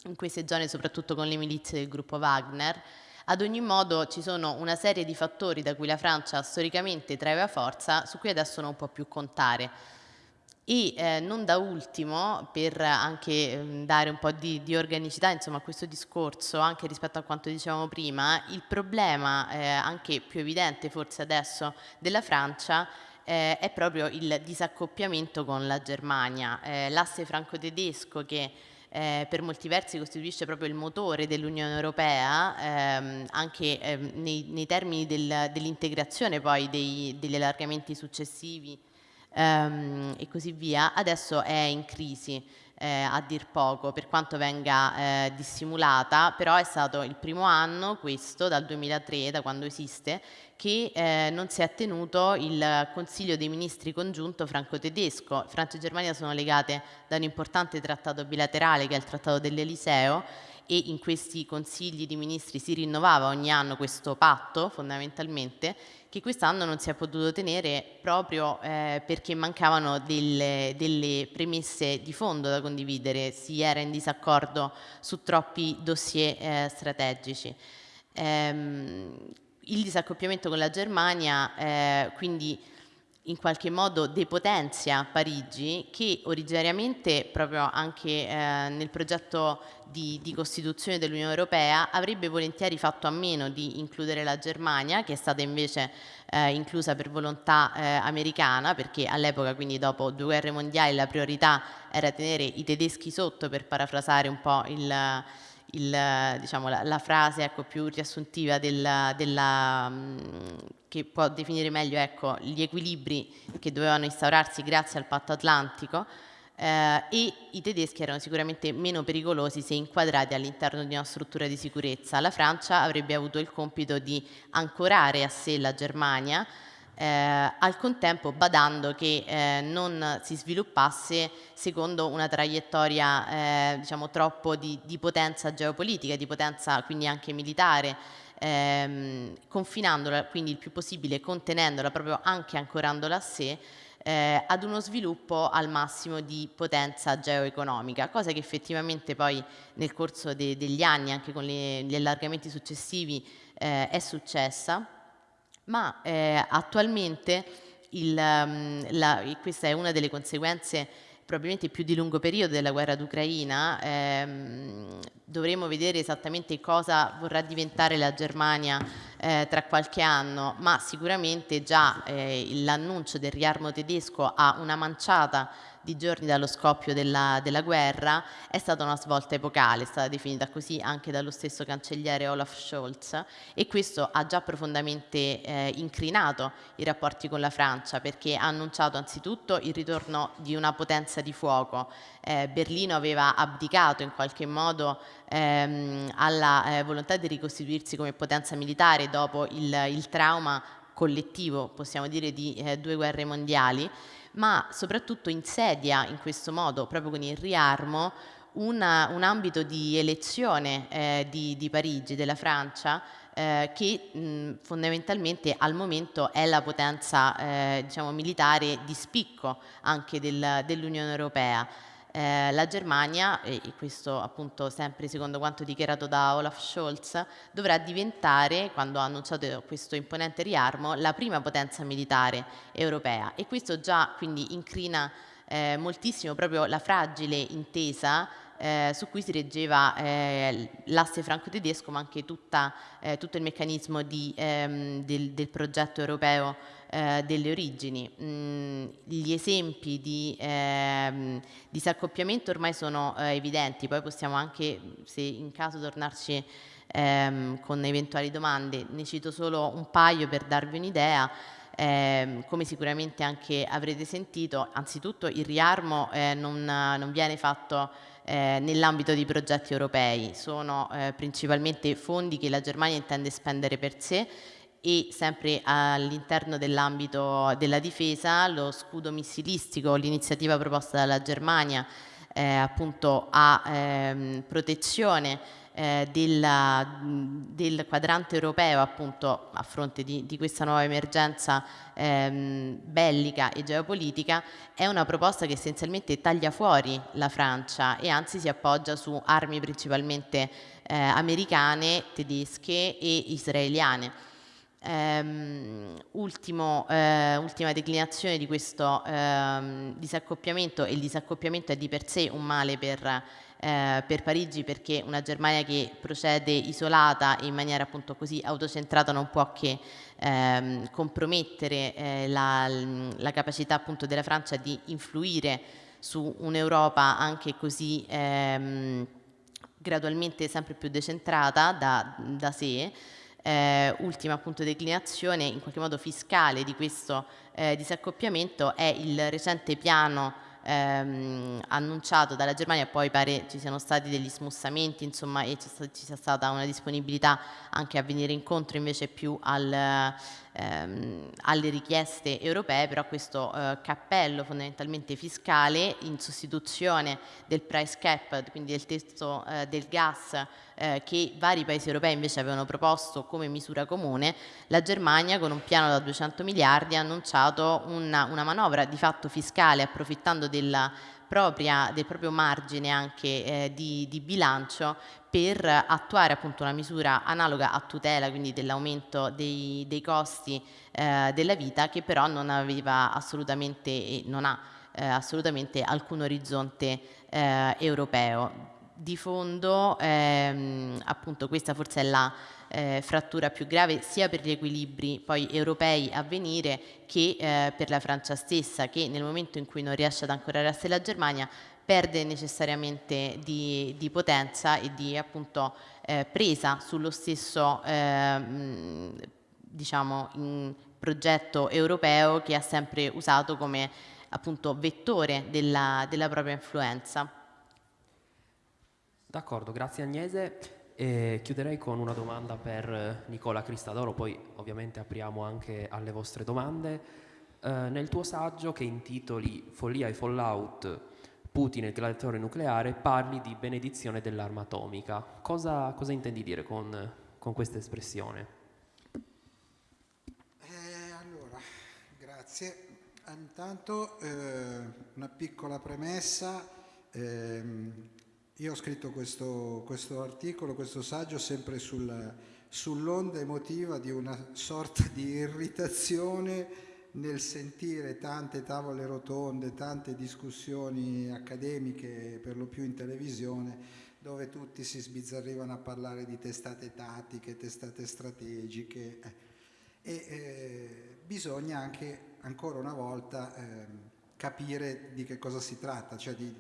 in queste zone soprattutto con le milizie del gruppo Wagner ad ogni modo ci sono una serie di fattori da cui la Francia storicamente traeva forza, su cui adesso non può più contare. E eh, non da ultimo, per anche eh, dare un po' di, di, organicità insomma, a questo discorso, anche rispetto a quanto dicevamo prima, il problema eh, anche più evidente forse adesso della Francia eh, è proprio il disaccoppiamento con la Germania. Eh, l'asse franco-tedesco che eh, per molti versi costituisce proprio il motore dell'Unione Europea, ehm, anche ehm, nei, nei, termini del, dell'integrazione poi dei, degli allargamenti successivi ehm, e così via, adesso è in crisi. Eh, a dir poco, per quanto venga eh, dissimulata, però è stato il primo anno, questo, dal 2003, da quando esiste, che eh, non si è tenuto il Consiglio dei Ministri congiunto franco-tedesco. Francia e Germania sono legate da un importante trattato bilaterale che è il Trattato dell'Eliseo e in questi consigli di ministri si rinnovava ogni anno questo patto fondamentalmente che quest'anno non si è potuto tenere proprio eh, perché mancavano delle, delle, premesse di fondo da condividere, si era in disaccordo su troppi dossier eh, strategici. Ehm, il disaccoppiamento con la Germania eh, quindi in qualche modo depotenzia Parigi che originariamente proprio anche eh, nel progetto di, di, costituzione dell'Unione Europea avrebbe volentieri fatto a meno di includere la Germania che è stata invece eh, inclusa per volontà eh, americana perché all'epoca quindi dopo due guerre mondiali la priorità era tenere i tedeschi sotto per parafrasare un po' il il, diciamo, la, la, frase ecco, più riassuntiva della, della, mm, che può definire meglio ecco, gli equilibri che dovevano instaurarsi grazie al patto atlantico eh, e i tedeschi erano sicuramente meno pericolosi se inquadrati all'interno di una struttura di sicurezza. La Francia avrebbe avuto il compito di ancorare a sé la Germania eh, al contempo badando che eh, non si sviluppasse secondo una traiettoria eh, diciamo troppo di, di, potenza geopolitica, di potenza quindi anche militare, ehm, confinandola quindi il più possibile, contenendola proprio anche ancorandola a sé, eh, ad uno sviluppo al massimo di potenza geoeconomica, cosa che effettivamente poi nel corso de degli anni, anche con le, gli allargamenti successivi, eh, è successa. Ma eh, attualmente il, um, la, questa è una delle conseguenze probabilmente più di lungo periodo della guerra d'Ucraina, ehm, dovremo vedere esattamente cosa vorrà diventare la Germania eh, tra qualche anno, ma sicuramente già eh, l'annuncio del riarmo tedesco ha una manciata di giorni dallo scoppio della, della, guerra, è stata una svolta epocale, è stata definita così anche dallo stesso cancelliere Olaf Scholz e questo ha già profondamente eh, incrinato i rapporti con la Francia perché ha annunciato anzitutto il ritorno di una potenza di fuoco. Eh, Berlino aveva abdicato in qualche modo ehm, alla eh, volontà di ricostituirsi come potenza militare dopo il, il trauma collettivo, possiamo dire, di eh, due guerre mondiali ma soprattutto insedia in questo modo, proprio con il riarmo, una, un ambito di elezione eh, di, di, Parigi, della Francia, eh, che mh, fondamentalmente al momento è la potenza eh, diciamo, militare di spicco anche del, dell'Unione Europea. Eh, la Germania, e questo appunto sempre secondo quanto dichiarato da Olaf Scholz, dovrà diventare, quando ha annunciato questo imponente riarmo, la prima potenza militare europea. E questo già quindi incrina eh, moltissimo proprio la fragile intesa eh, su cui si reggeva eh, l'asse franco-tedesco ma anche tutta, eh, tutto il meccanismo di, ehm, del, del, progetto europeo eh, delle origini. Mm, gli esempi di ehm, disaccoppiamento ormai sono eh, evidenti, poi possiamo anche, se in caso, tornarci ehm, con eventuali domande. Ne cito solo un paio per darvi un'idea. Eh, come sicuramente anche avrete sentito, anzitutto il riarmo eh, non, non, viene fatto eh, nell'ambito di progetti europei, sono eh, principalmente fondi che la Germania intende spendere per sé e sempre all'interno dell'ambito della difesa lo scudo missilistico, l'iniziativa proposta dalla Germania eh, appunto a ehm, protezione eh, della, del quadrante europeo appunto a fronte di, di questa nuova emergenza ehm, bellica e geopolitica è una proposta che essenzialmente taglia fuori la Francia e anzi si appoggia su armi principalmente eh, americane, tedesche e israeliane. Um, ultimo, uh, ultima declinazione di questo uh, disaccoppiamento e il disaccoppiamento è di per sé un male per, uh, per, Parigi perché una Germania che procede isolata e in maniera appunto così autocentrata non può che ehm, compromettere eh, la, la, capacità appunto della Francia di influire su un'Europa anche così ehm, gradualmente sempre più decentrata da, da sé eh, ultima appunto declinazione in qualche modo fiscale di questo eh, disaccoppiamento è il recente piano ehm, annunciato dalla Germania, poi pare ci siano stati degli smussamenti insomma, e ci sia stata una disponibilità anche a venire incontro invece più al, ehm, alle richieste europee, però questo eh, cappello fondamentalmente fiscale in sostituzione del price cap, quindi del testo eh, del gas eh, che vari paesi europei invece avevano proposto come misura comune, la Germania con un piano da 200 miliardi ha annunciato una, una manovra di fatto fiscale approfittando della propria, del proprio margine anche eh, di, di, bilancio per attuare appunto una misura analoga a tutela quindi dell'aumento dei, dei, costi eh, della vita che però non aveva assolutamente e non ha eh, assolutamente alcun orizzonte eh, europeo. Di fondo ehm, appunto questa forse è la eh, frattura più grave sia per gli equilibri poi europei a venire che eh, per la Francia stessa che nel momento in cui non riesce ad ancorare a sé la Germania perde necessariamente di, di potenza e di appunto eh, presa sullo stesso ehm, diciamo, progetto europeo che ha sempre usato come appunto vettore della, della propria influenza. D'accordo, grazie Agnese. E chiuderei con una domanda per Nicola Cristadoro, poi ovviamente apriamo anche alle vostre domande. Eh, nel tuo saggio che intitoli Follia e Fallout, Putin il gladiatore nucleare, parli di benedizione dell'arma atomica. Cosa, cosa intendi dire con, con questa espressione? Eh, allora, grazie. Intanto eh, una piccola premessa. Eh, io ho scritto questo, questo articolo, questo saggio sempre sul, sull'onda emotiva di una sorta di irritazione nel sentire tante tavole rotonde, tante discussioni accademiche, per lo più in televisione, dove tutti si sbizzarrivano a parlare di testate tattiche, testate strategiche. E eh, bisogna anche, ancora una volta, eh, capire di che cosa si tratta, cioè di,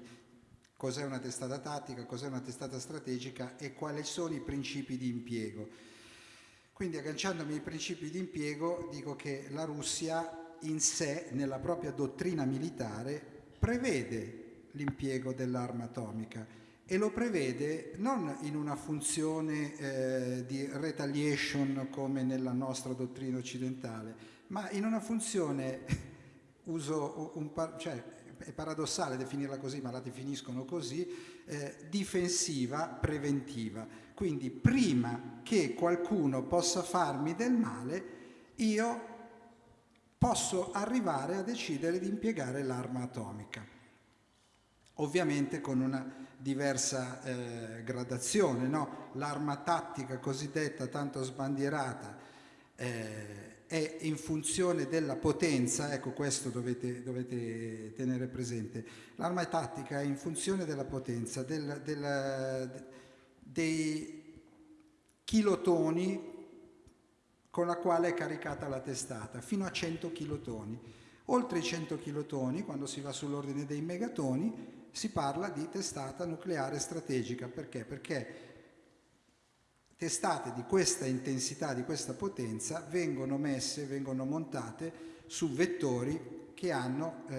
cos'è una testata tattica, cos'è una testata strategica e quali sono i principi di impiego. Quindi agganciandomi ai principi di impiego dico che la Russia in sé, nella propria dottrina militare, prevede l'impiego dell'arma atomica e lo prevede non in una funzione eh, di retaliation come nella nostra dottrina occidentale, ma in una funzione, uso un, cioè è paradossale definirla così, ma la definiscono così, eh, difensiva preventiva. Quindi prima che qualcuno possa farmi del male, io posso arrivare a decidere di impiegare l'arma atomica. Ovviamente con una diversa eh, gradazione, no? l'arma tattica cosiddetta tanto sbandierata eh, è in funzione della potenza, ecco questo dovete, dovete tenere presente, l'arma tattica è in funzione della potenza, del, del, dei kilotoni con la quale è caricata la testata, fino a 100 kilotoni. Oltre i 100 kilotoni, quando si va sull'ordine dei megatoni, si parla di testata nucleare strategica. Perché? Perché testate di questa intensità, di questa potenza, vengono messe, vengono montate su vettori che hanno eh,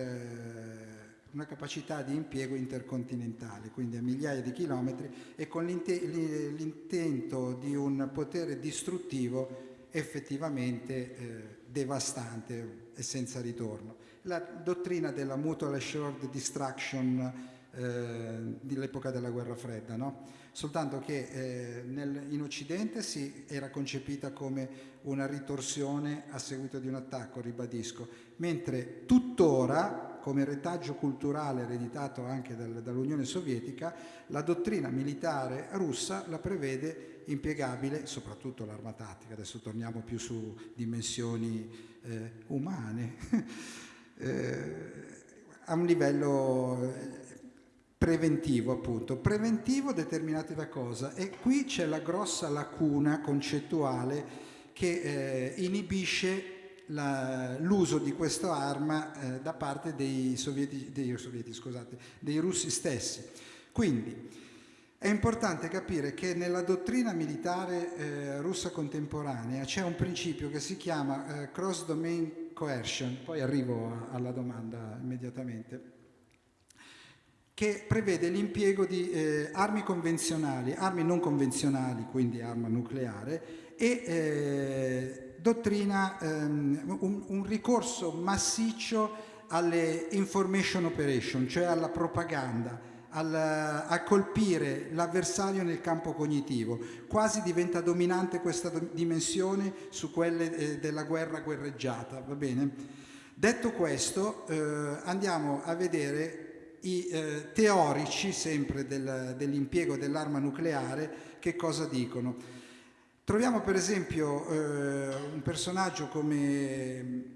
una capacità di impiego intercontinentale, quindi a migliaia di chilometri e con l'intento di un potere distruttivo effettivamente eh, devastante e senza ritorno. La dottrina della mutual assured destruction eh, dell'epoca della guerra fredda, no? soltanto che eh, nel, in Occidente si era concepita come una ritorsione a seguito di un attacco, ribadisco, mentre tuttora, come retaggio culturale ereditato anche dal, dall'Unione Sovietica, la dottrina militare russa la prevede impiegabile, soprattutto l'arma tattica, adesso torniamo più su dimensioni eh, umane, eh, a un livello eh, preventivo appunto. Preventivo determinato da cosa? E qui c'è la grossa lacuna concettuale che eh, inibisce l'uso di questa arma eh, da parte dei sovieti, dei, sovieti, scusate, dei russi stessi. Quindi è importante capire che nella dottrina militare eh, russa contemporanea c'è un principio che si chiama eh, cross domain coercion, poi arrivo alla domanda immediatamente che prevede l'impiego di eh, armi convenzionali, armi non convenzionali, quindi arma nucleare, e eh, dottrina ehm, un, un, ricorso massiccio alle information operation, cioè alla propaganda, al, a colpire l'avversario nel campo cognitivo. Quasi diventa dominante questa dimensione su quelle eh, della guerra guerreggiata, va bene? Detto questo, eh, andiamo a vedere i eh, teorici, sempre del, dell'impiego dell'arma nucleare, che cosa dicono. Troviamo per esempio eh, un personaggio come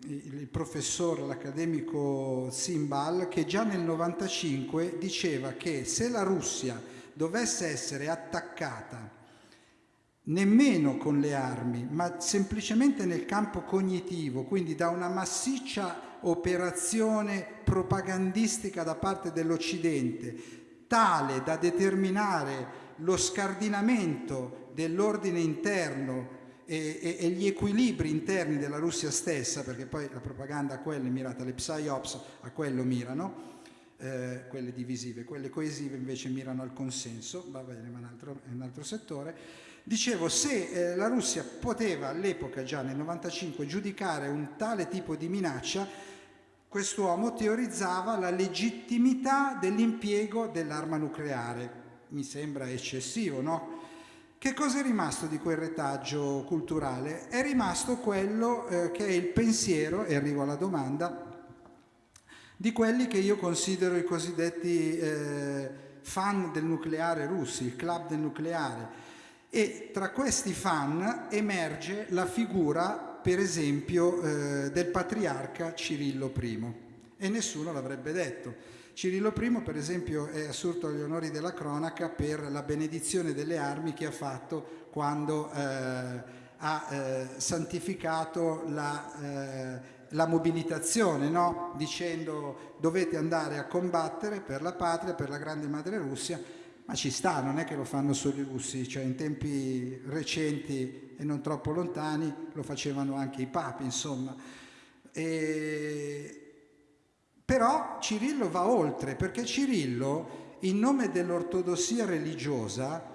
il, il professore, l'accademico Simbal, che già nel 95 diceva che se la Russia dovesse essere attaccata nemmeno con le armi, ma semplicemente nel campo cognitivo, quindi da una massiccia operazione propagandistica da parte dell'Occidente, tale da determinare lo scardinamento dell'ordine interno e, e, e, gli equilibri interni della Russia stessa, perché poi la propaganda a quello è mirata, le psyops a quello mirano, eh, quelle divisive, quelle coesive invece mirano al consenso, va bene, ma è un altro, è un altro settore. Dicevo, se eh, la Russia poteva all'epoca, già nel 95, giudicare un tale tipo di minaccia, quest'uomo teorizzava la legittimità dell'impiego dell'arma nucleare. Mi sembra eccessivo, no? Che cosa è rimasto di quel retaggio culturale? È rimasto quello eh, che è il pensiero, e arrivo alla domanda, di quelli che io considero i cosiddetti eh, fan del nucleare russi, il club del nucleare. E tra questi fan emerge la figura, per esempio, eh, del patriarca Cirillo I. E nessuno l'avrebbe detto. Cirillo I, per esempio, è assurto agli onori della cronaca per la benedizione delle armi che ha fatto quando eh, ha eh, santificato la eh, la mobilitazione, no? dicendo dovete andare a combattere per la patria, per la grande madre Russia, ma ci sta, non è che lo fanno solo i russi, cioè in tempi recenti e non troppo lontani lo facevano anche i papi, insomma. E... Però Cirillo va oltre, perché Cirillo, in nome dell'ortodossia religiosa,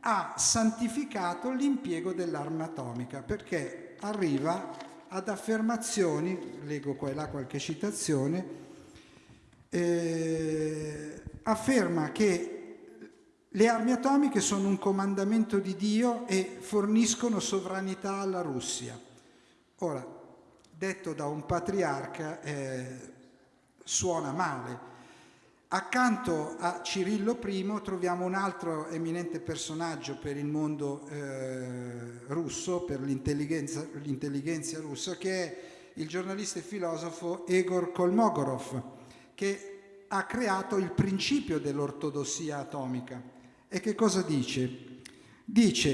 ha santificato l'impiego dell'arma atomica, perché arriva ad affermazioni, leggo qua e là qualche citazione, eh, afferma che le armi atomiche sono un comandamento di Dio e forniscono sovranità alla Russia. Ora, detto da un patriarca, eh, suona male, Accanto a Cirillo I troviamo un altro eminente personaggio per il mondo eh, russo, per l'intelligenza russa, che è il giornalista e filosofo Egor Kolmogorov, che ha creato il principio dell'ortodossia atomica. E che cosa dice? Dice,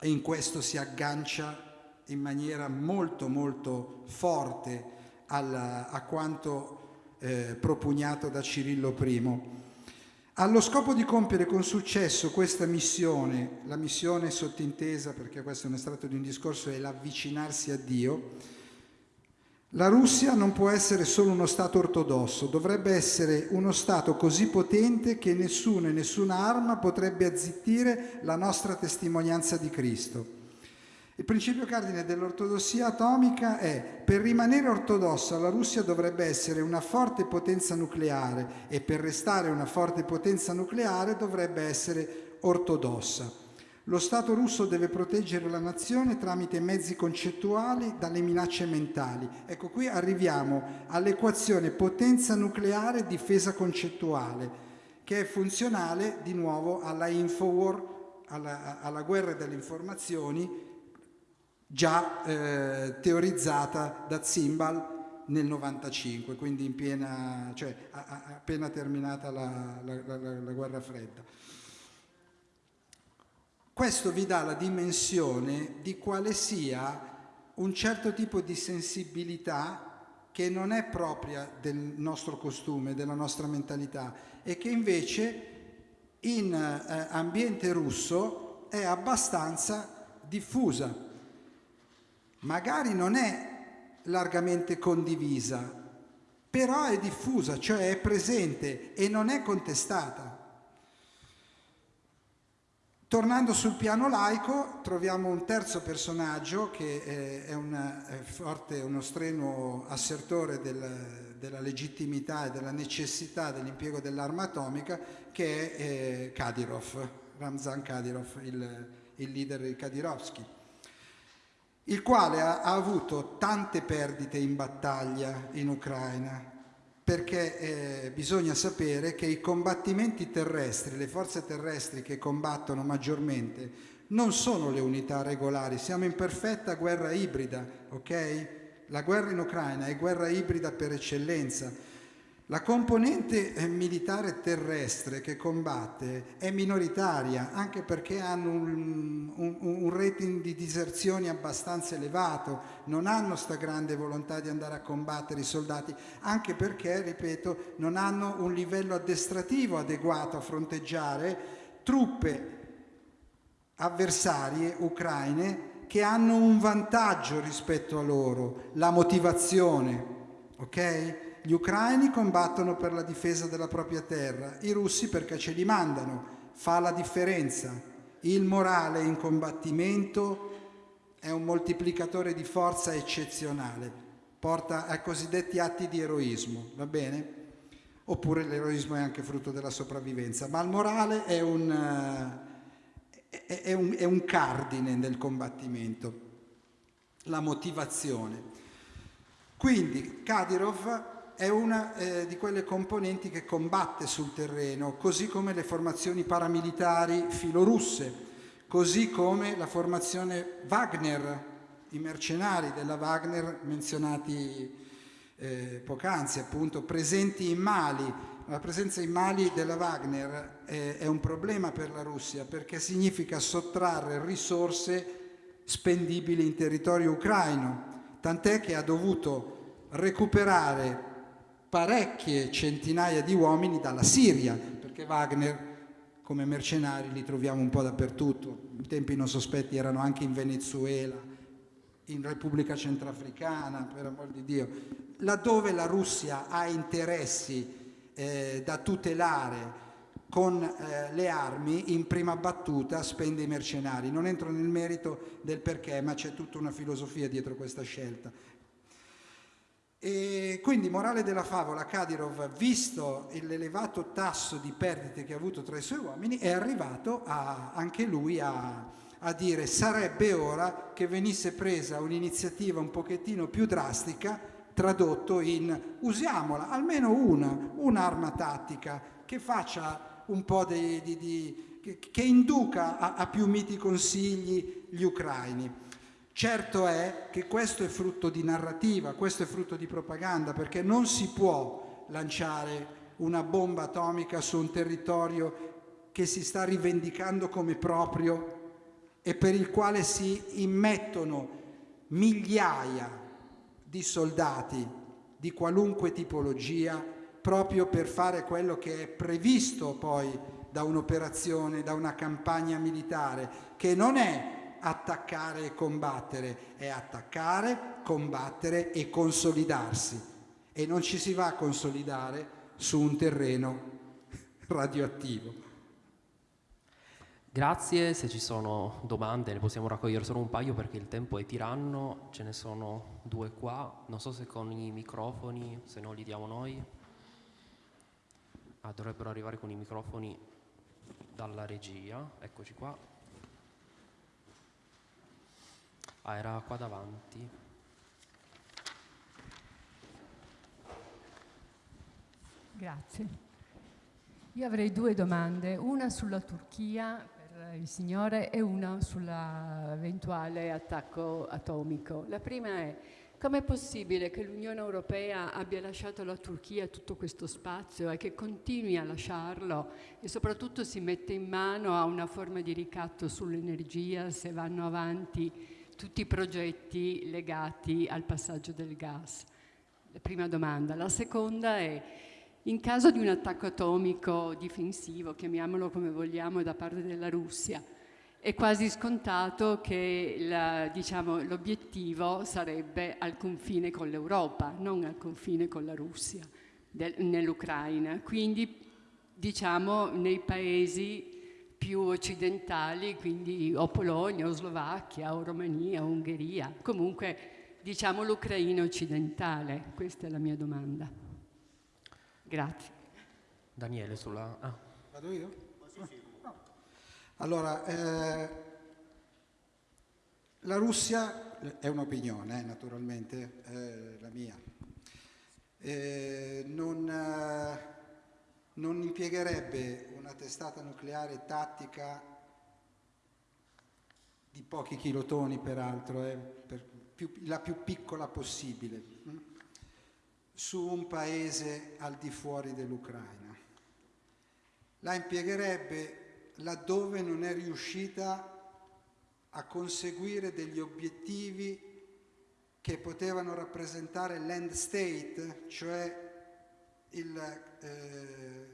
e in questo si aggancia in maniera molto molto forte alla, a quanto eh, propugnato da Cirillo I. Allo scopo di compiere con successo questa missione, la missione sottintesa, perché questo è un estratto di un discorso, è l'avvicinarsi a Dio, la Russia non può essere solo uno Stato ortodosso, dovrebbe essere uno Stato così potente che nessuno e nessuna arma potrebbe azzittire la nostra testimonianza di Cristo. Il principio cardine dell'ortodossia atomica è per rimanere ortodossa la Russia dovrebbe essere una forte potenza nucleare e per restare una forte potenza nucleare dovrebbe essere ortodossa. Lo Stato russo deve proteggere la nazione tramite mezzi concettuali dalle minacce mentali. Ecco, qui arriviamo all'equazione potenza nucleare difesa concettuale, che è funzionale di nuovo alla Infowar, alla, alla guerra delle informazioni già eh, teorizzata da Zimbal nel 95, quindi in piena, cioè, a, a, appena terminata la, la, la, la guerra fredda. Questo vi dà la dimensione di quale sia un certo tipo di sensibilità che non è propria del nostro costume, della nostra mentalità e che invece in eh, ambiente russo è abbastanza diffusa magari non è largamente condivisa, però è diffusa, cioè è presente e non è contestata. Tornando sul piano laico, troviamo un terzo personaggio che è, un, è forte, uno strenuo assertore del, della legittimità e della necessità dell'impiego dell'arma atomica, che è eh, Kadyrov, Ramzan Kadyrov, il, il leader di Kadyrovsky il quale ha, ha avuto tante perdite in battaglia in Ucraina, perché eh, bisogna sapere che i combattimenti terrestri, le forze terrestri che combattono maggiormente, non sono le unità regolari, siamo in perfetta guerra ibrida, ok? La guerra in Ucraina è guerra ibrida per eccellenza. La componente eh, militare terrestre che combatte è minoritaria, anche perché hanno un, un, un, rating di diserzioni abbastanza elevato, non hanno sta grande volontà di andare a combattere i soldati, anche perché, ripeto, non hanno un livello addestrativo adeguato a fronteggiare truppe avversarie ucraine che hanno un vantaggio rispetto a loro, la motivazione, ok? Gli ucraini combattono per la difesa della propria terra, i russi perché ce li mandano, fa la differenza. Il morale in combattimento è un moltiplicatore di forza eccezionale, porta a cosiddetti atti di eroismo, va bene? Oppure l'eroismo è anche frutto della sopravvivenza, ma il morale è un, eh, è un, è un cardine nel combattimento, la motivazione. Quindi Kadyrov è una eh, di quelle componenti che combatte sul terreno, così come le formazioni paramilitari filorusse, così come la formazione Wagner, i mercenari della Wagner menzionati eh, poc'anzi, appunto, presenti in Mali. La presenza in Mali della Wagner è, è un problema per la Russia perché significa sottrarre risorse spendibili in territorio ucraino, tant'è che ha dovuto recuperare parecchie centinaia di uomini dalla Siria, perché Wagner come mercenari li troviamo un po' dappertutto, in tempi non sospetti erano anche in Venezuela, in Repubblica Centrafricana, per amor di Dio, laddove la Russia ha interessi eh, da tutelare con eh, le armi, in prima battuta spende i mercenari. Non entro nel merito del perché, ma c'è tutta una filosofia dietro questa scelta. E quindi, morale della favola, Kadyrov, visto l'elevato tasso di perdite che ha avuto tra i suoi uomini, è arrivato a, anche lui a, a dire sarebbe ora che venisse presa un'iniziativa un pochettino più drastica, tradotto in usiamola, almeno una, un'arma tattica che faccia un po' di, di, di che, che, induca a, a più miti consigli gli ucraini. Certo è che questo è frutto di narrativa, questo è frutto di propaganda, perché non si può lanciare una bomba atomica su un territorio che si sta rivendicando come proprio e per il quale si immettono migliaia di soldati di qualunque tipologia proprio per fare quello che è previsto poi da un'operazione, da una campagna militare, che non è attaccare e combattere, è attaccare, combattere e consolidarsi. E non ci si va a consolidare su un terreno radioattivo. Grazie, se ci sono domande ne possiamo raccogliere solo un paio perché il tempo è tiranno, ce ne sono due qua, non so se con i microfoni, se non li diamo noi. Ah, dovrebbero arrivare con i microfoni dalla regia, eccoci qua. Ah, era qua davanti. Grazie. Io avrei due domande, una sulla Turchia per il signore e una sull'eventuale attacco atomico. La prima è Com'è possibile che l'Unione Europea abbia lasciato alla Turchia tutto questo spazio e che continui a lasciarlo e soprattutto si mette in mano a una forma di ricatto sull'energia se vanno avanti tutti i progetti legati al passaggio del gas? La prima domanda. La seconda è, in caso di un attacco atomico difensivo, chiamiamolo come vogliamo, da parte della Russia, è quasi scontato che diciamo, l'obiettivo sarebbe al confine con l'Europa, non al confine con la Russia, nell'Ucraina. Quindi, diciamo, nei paesi più occidentali, quindi o Polonia, o Slovacchia, o Romania, o Ungheria, comunque diciamo l'Ucraina occidentale. Questa è la mia domanda. Grazie. Daniele sulla... Ah. Vado io? No. Allora, eh, la Russia è un'opinione, eh, naturalmente, eh, la mia. Eh, non, impiegherebbe una testata nucleare tattica di pochi kilotoni peraltro, eh, per più, la più piccola possibile, hm? su un paese al di fuori dell'Ucraina. La impiegherebbe laddove non è riuscita a conseguire degli obiettivi che potevano rappresentare l'end state, cioè il, eh,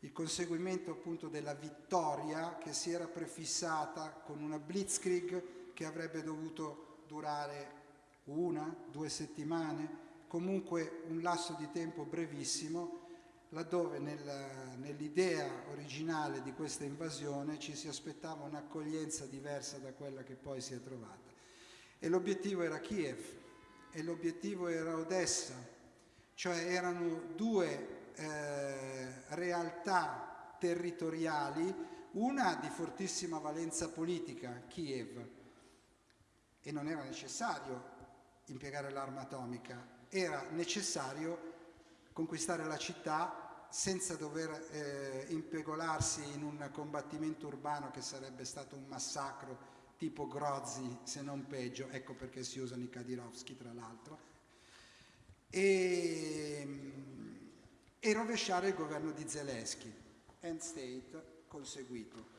il conseguimento appunto della vittoria che si era prefissata con una blitzkrieg che avrebbe dovuto durare una, due settimane, comunque un lasso di tempo brevissimo, laddove nel, nell'idea originale di questa invasione ci si aspettava un'accoglienza diversa da quella che poi si è trovata. E l'obiettivo era Kiev e l'obiettivo era Odessa, cioè erano due eh, realtà territoriali, una di fortissima valenza politica, Kiev, e non era necessario impiegare l'arma atomica, era necessario conquistare la città senza dover eh, impegolarsi in un combattimento urbano che sarebbe stato un massacro tipo Grozzi, se non peggio, ecco perché si usano i Kadirovski tra l'altro, e, e rovesciare il governo di Zelensky. End state conseguito.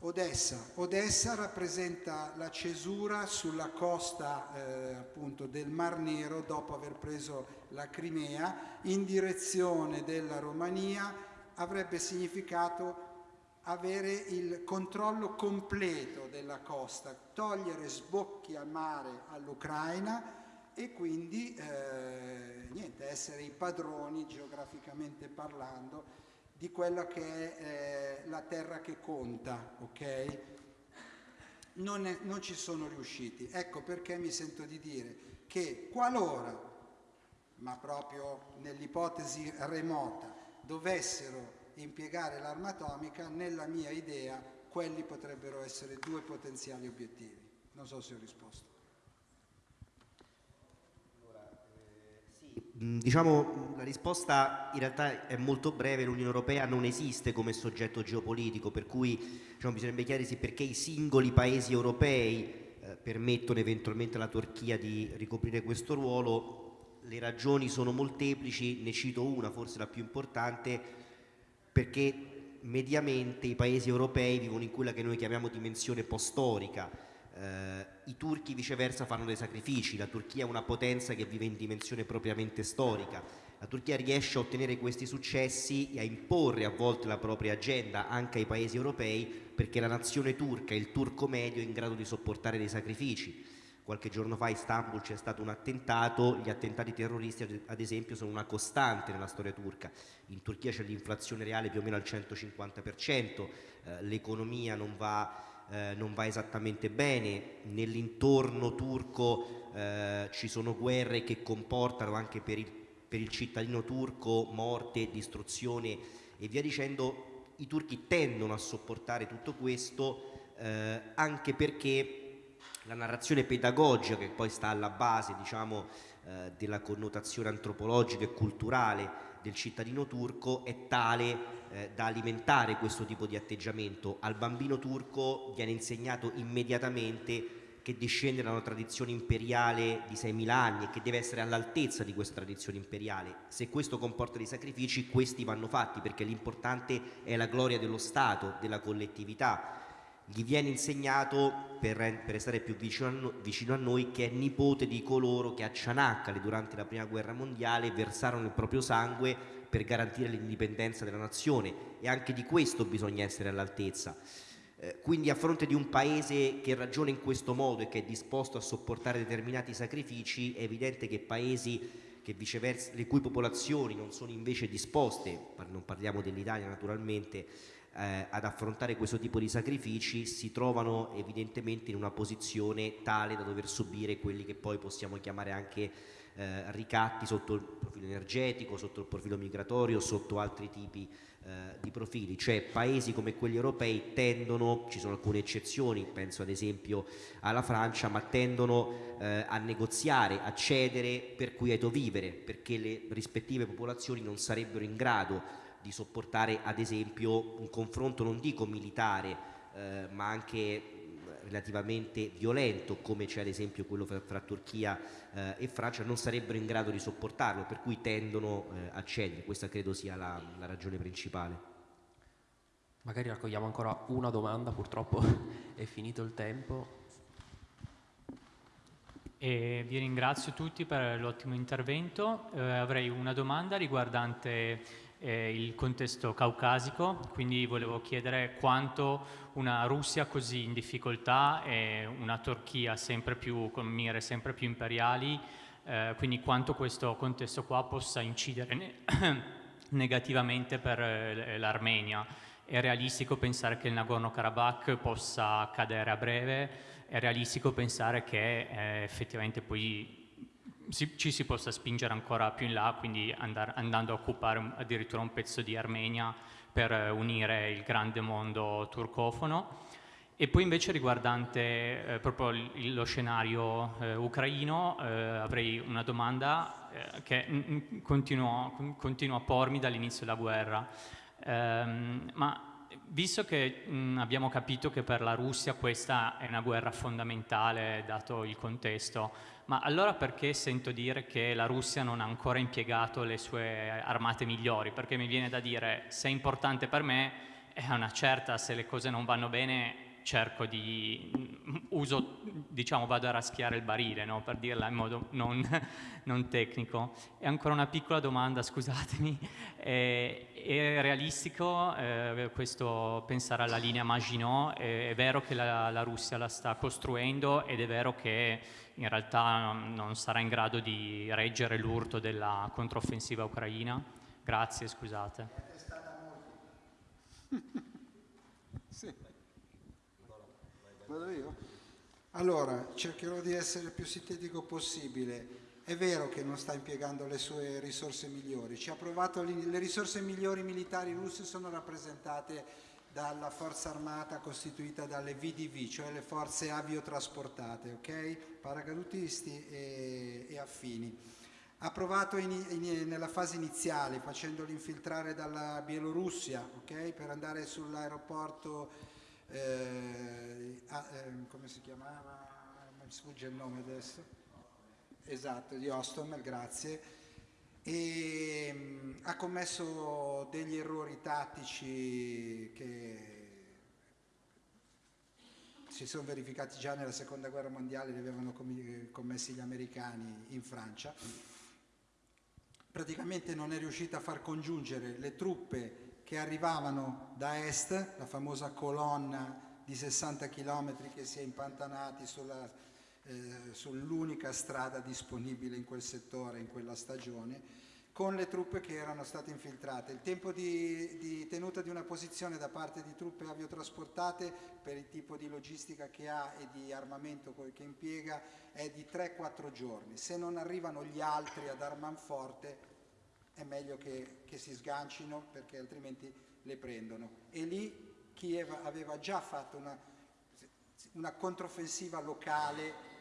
Odessa. Odessa rappresenta la cesura sulla costa eh, appunto del Mar Nero dopo aver preso la Crimea in direzione della Romania avrebbe significato avere il controllo completo della costa, togliere sbocchi al mare all'Ucraina e quindi eh, niente, essere i padroni geograficamente parlando di quella che è eh, la terra che conta, ok? Non, è, non ci sono riusciti. Ecco perché mi sento di dire che qualora, ma proprio nell'ipotesi remota, dovessero impiegare l'arma atomica, nella mia idea quelli potrebbero essere due potenziali obiettivi. Non so se ho risposto. Mm, diciamo, la risposta in realtà è molto breve, l'Unione Europea non esiste come soggetto geopolitico, per cui diciamo, bisognerebbe chiarirsi perché i singoli paesi europei eh, permettono eventualmente alla Turchia di ricoprire questo ruolo. Le ragioni sono molteplici, ne cito una, forse la più importante, perché mediamente i paesi europei vivono in quella che noi chiamiamo dimensione post-storica, eh, I turchi viceversa fanno dei sacrifici, la Turchia è una potenza che vive in dimensione propriamente storica, la Turchia riesce a ottenere questi successi e a imporre a volte la propria agenda anche ai paesi europei perché la nazione turca, il turco medio è in grado di sopportare dei sacrifici. Qualche giorno fa a Istanbul c'è stato un attentato, gli attentati terroristi ad esempio sono una costante nella storia turca. In Turchia c'è l'inflazione reale più o meno al 150%, eh, l'economia non va eh, non va esattamente bene, nell'intorno turco eh, ci sono guerre che comportano anche per il, per il cittadino turco morte, distruzione e via dicendo, i turchi tendono a sopportare tutto questo eh, anche perché la narrazione pedagogica che poi sta alla base diciamo, eh, della connotazione antropologica e culturale del cittadino turco è tale eh, da alimentare questo tipo di atteggiamento. Al bambino turco viene insegnato immediatamente che discende da una tradizione imperiale di 6.000 anni e che deve essere all'altezza di questa tradizione imperiale. Se questo comporta dei sacrifici, questi vanno fatti perché l'importante è la gloria dello Stato, della collettività gli viene insegnato, per, per restare più vicino a, no, vicino a, noi, che è nipote di coloro che a Cianaccale durante la prima guerra mondiale versarono il proprio sangue per garantire l'indipendenza della nazione e anche di questo bisogna essere all'altezza. Eh, quindi a fronte di un paese che ragiona in questo modo e che è disposto a sopportare determinati sacrifici, è evidente che paesi che le cui popolazioni non sono invece disposte, non parliamo dell'Italia naturalmente, eh, ad affrontare questo tipo di sacrifici si trovano evidentemente in una posizione tale da dover subire quelli che poi possiamo chiamare anche eh, ricatti sotto il profilo energetico, sotto il profilo migratorio, sotto altri tipi eh, di profili, cioè paesi come quelli europei tendono, ci sono alcune eccezioni, penso ad esempio alla Francia, ma tendono eh, a negoziare, a cedere per quieto vivere, perché le rispettive popolazioni non sarebbero in grado di sopportare ad esempio un confronto non dico militare eh, ma anche relativamente violento come c'è ad esempio quello fra, fra Turchia eh, e Francia non sarebbero in grado di sopportarlo per cui tendono eh, a cedere. Questa credo sia la, la ragione principale. Magari raccogliamo ancora una domanda purtroppo è finito il tempo. E vi ringrazio tutti per l'ottimo intervento. Eh, avrei una domanda riguardante eh, il contesto caucasico, quindi volevo chiedere quanto una Russia così in difficoltà e una Turchia sempre più, con mire sempre più imperiali, eh, quindi quanto questo contesto qua possa incidere ne negativamente per eh, l'Armenia. È realistico pensare che il Nagorno-Karabakh possa cadere a breve? è realistico pensare che eh, effettivamente poi si, ci si possa spingere ancora più in là, quindi andar, andando a occupare addirittura un pezzo di Armenia per eh, unire il grande mondo turcofono. E poi invece riguardante eh, proprio lo scenario eh, ucraino, eh, avrei una domanda eh, che continuo, continuo, a pormi dall'inizio della guerra. Ehm, ma visto che mh, abbiamo capito che per la Russia questa è una guerra fondamentale dato il contesto, ma allora perché sento dire che la Russia non ha ancora impiegato le sue armate migliori? Perché mi viene da dire se è importante per me è una certa, se le cose non vanno bene cerco di, mm, uso, diciamo, vado a raschiare il barile, no? per dirla in modo non, non, tecnico. E ancora una piccola domanda, scusatemi, è, è realistico eh, questo pensare alla linea Maginot? È, è vero che la, la, Russia la sta costruendo ed è vero che in realtà non sarà in grado di reggere l'urto della controffensiva ucraina? Grazie, scusate. sì. Vado io? Allora, cercherò di essere il più sintetico possibile. È vero che non sta impiegando le sue risorse migliori, ci ha provato, le risorse migliori militari russe sono rappresentate dalla forza armata costituita dalle VDV, cioè le forze aviotrasportate, ok? Paracadutisti e, e affini. Ha provato in, in, nella fase iniziale facendoli infiltrare dalla Bielorussia, ok? Per andare sull'aeroporto eh, eh, come si chiamava? Mi sfugge il nome adesso. Esatto, di Ostom, grazie. E mm, ha commesso degli errori tattici che si sono verificati già nella seconda guerra mondiale, li avevano commessi gli americani in Francia. Praticamente non è riuscita a far congiungere le truppe che arrivavano da est, la famosa colonna di 60 km che si è impantanati eh, sull'unica strada disponibile in quel settore, in quella stagione, con le truppe che erano state infiltrate. Il tempo di, di, tenuta di una posizione da parte di truppe aviotrasportate per il tipo di logistica che ha e di armamento che impiega è di 3-4 giorni. Se non arrivano gli altri ad dar manforte è meglio che, che si sgancino perché altrimenti le prendono. E lì Kiev aveva già fatto una, una controffensiva locale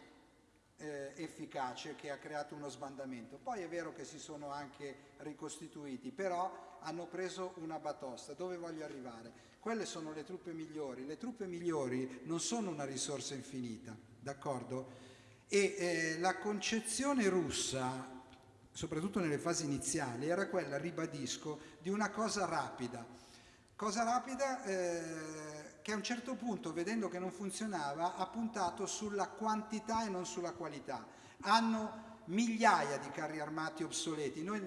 eh, efficace che ha creato uno sbandamento. Poi è vero che si sono anche ricostituiti, però hanno preso una batosta. Dove voglio arrivare? Quelle sono le truppe migliori. Le truppe migliori non sono una risorsa infinita, d'accordo? E eh, la concezione russa soprattutto nelle fasi iniziali, era quella, ribadisco, di una cosa rapida. Cosa rapida eh, che a un certo punto, vedendo che non funzionava, ha puntato sulla quantità e non sulla qualità. Hanno migliaia di carri armati obsoleti. Noi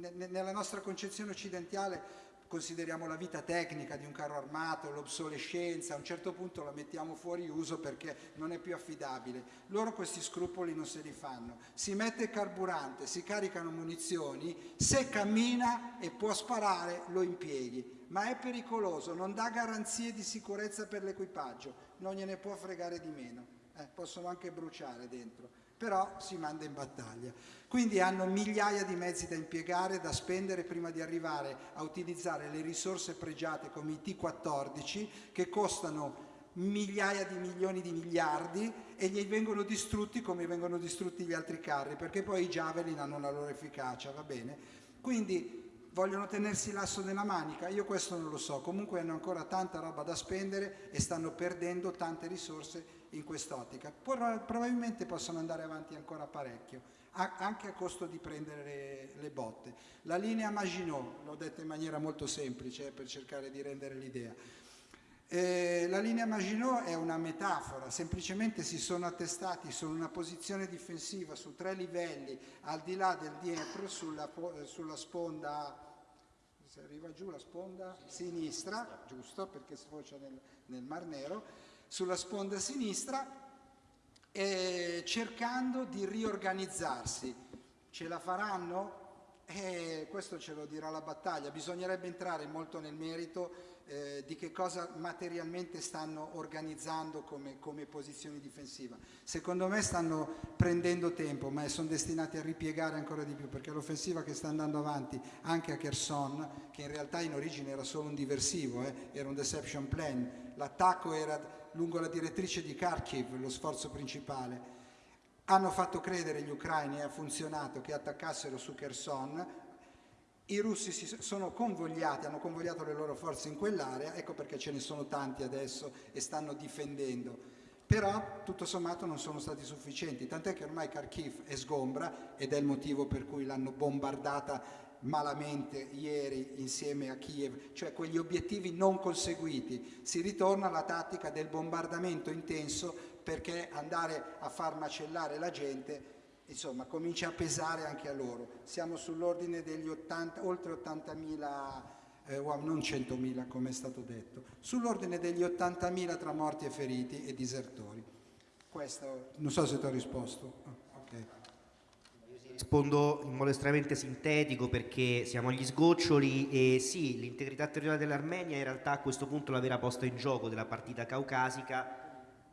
nella nostra concezione occidentale consideriamo la vita tecnica di un carro armato, l'obsolescenza, a un certo punto la mettiamo fuori uso perché non è più affidabile. Loro questi scrupoli non se li fanno. Si mette carburante, si caricano munizioni, se cammina e può sparare lo impieghi, ma è pericoloso, non dà garanzie di sicurezza per l'equipaggio, non gliene può fregare di meno, eh, possono anche bruciare dentro però si manda in battaglia. Quindi hanno migliaia di mezzi da impiegare, da spendere prima di arrivare a utilizzare le risorse pregiate come i T-14 che costano migliaia di milioni di miliardi e gli vengono distrutti come vengono distrutti gli altri carri perché poi i Javelin hanno la loro efficacia, va bene? Quindi vogliono tenersi l'asso nella manica? Io questo non lo so, comunque hanno ancora tanta roba da spendere e stanno perdendo tante risorse in quest'ottica. Probabilmente possono andare avanti ancora parecchio, anche a costo di prendere le, botte. La linea Maginot, l'ho detto in maniera molto semplice eh, per cercare di rendere l'idea, eh, la linea Maginot è una metafora, semplicemente si sono attestati su una posizione difensiva su tre livelli al di là del Dniepro sulla, sulla sponda se arriva giù la sponda sinistra, giusto perché sfocia nel, nel Mar Nero, sulla sponda sinistra eh, cercando di riorganizzarsi. Ce la faranno? Eh, questo ce lo dirà la battaglia, bisognerebbe entrare molto nel merito eh, di che cosa materialmente stanno organizzando come, come, posizione difensiva. Secondo me stanno prendendo tempo, ma sono destinati a ripiegare ancora di più, perché l'offensiva che sta andando avanti anche a Kherson, che in realtà in origine era solo un diversivo, eh, era un deception plan, l'attacco era lungo la direttrice di Kharkiv, lo sforzo principale, hanno fatto credere gli ucraini e ha funzionato che attaccassero su Kherson, i russi si sono convogliati, hanno convogliato le loro forze in quell'area, ecco perché ce ne sono tanti adesso e stanno difendendo. Però tutto sommato non sono stati sufficienti, tant'è che ormai Kharkiv è sgombra ed è il motivo per cui l'hanno bombardata malamente ieri insieme a Kiev, cioè quegli obiettivi non conseguiti. Si ritorna alla tattica del bombardamento intenso perché andare a far macellare la gente insomma comincia a pesare anche a loro. Siamo sull'ordine degli 80, oltre 80.000 eh, non 100.000 come è stato detto, sull'ordine degli 80.000 tra morti e feriti e disertori. Questo, non so se ti ho risposto. Oh, okay. Rispondo in modo estremamente sintetico perché siamo agli sgoccioli e sì, l'integrità territoriale dell'Armenia in realtà a questo punto la vera posta in gioco della partita caucasica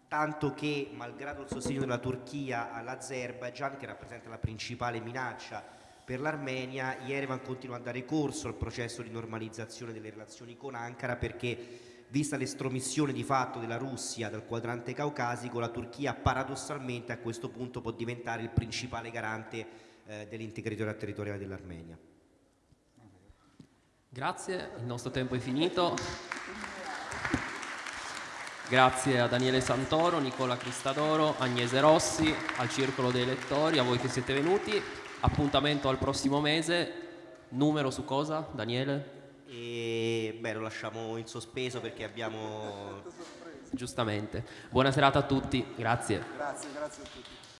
tanto che malgrado il sostegno della Turchia all'Azerbaijan, che rappresenta la principale minaccia per l'Armenia, Yerevan continua a dare corso al processo di normalizzazione delle relazioni con Ankara perché vista l'estromissione di fatto della Russia dal quadrante caucasico, la Turchia paradossalmente a questo punto può diventare il principale garante eh, dell'integrità territoriale dell'Armenia. Grazie, il nostro tempo è finito. Grazie a Daniele Santoro, Nicola Cristadoro, Agnese Rossi, al Circolo dei Lettori, a voi che siete venuti. Appuntamento al prossimo mese. Numero su cosa, Daniele? E, beh, lo lasciamo in sospeso perché abbiamo... Giustamente. Buona serata a tutti, grazie. Grazie, grazie a tutti.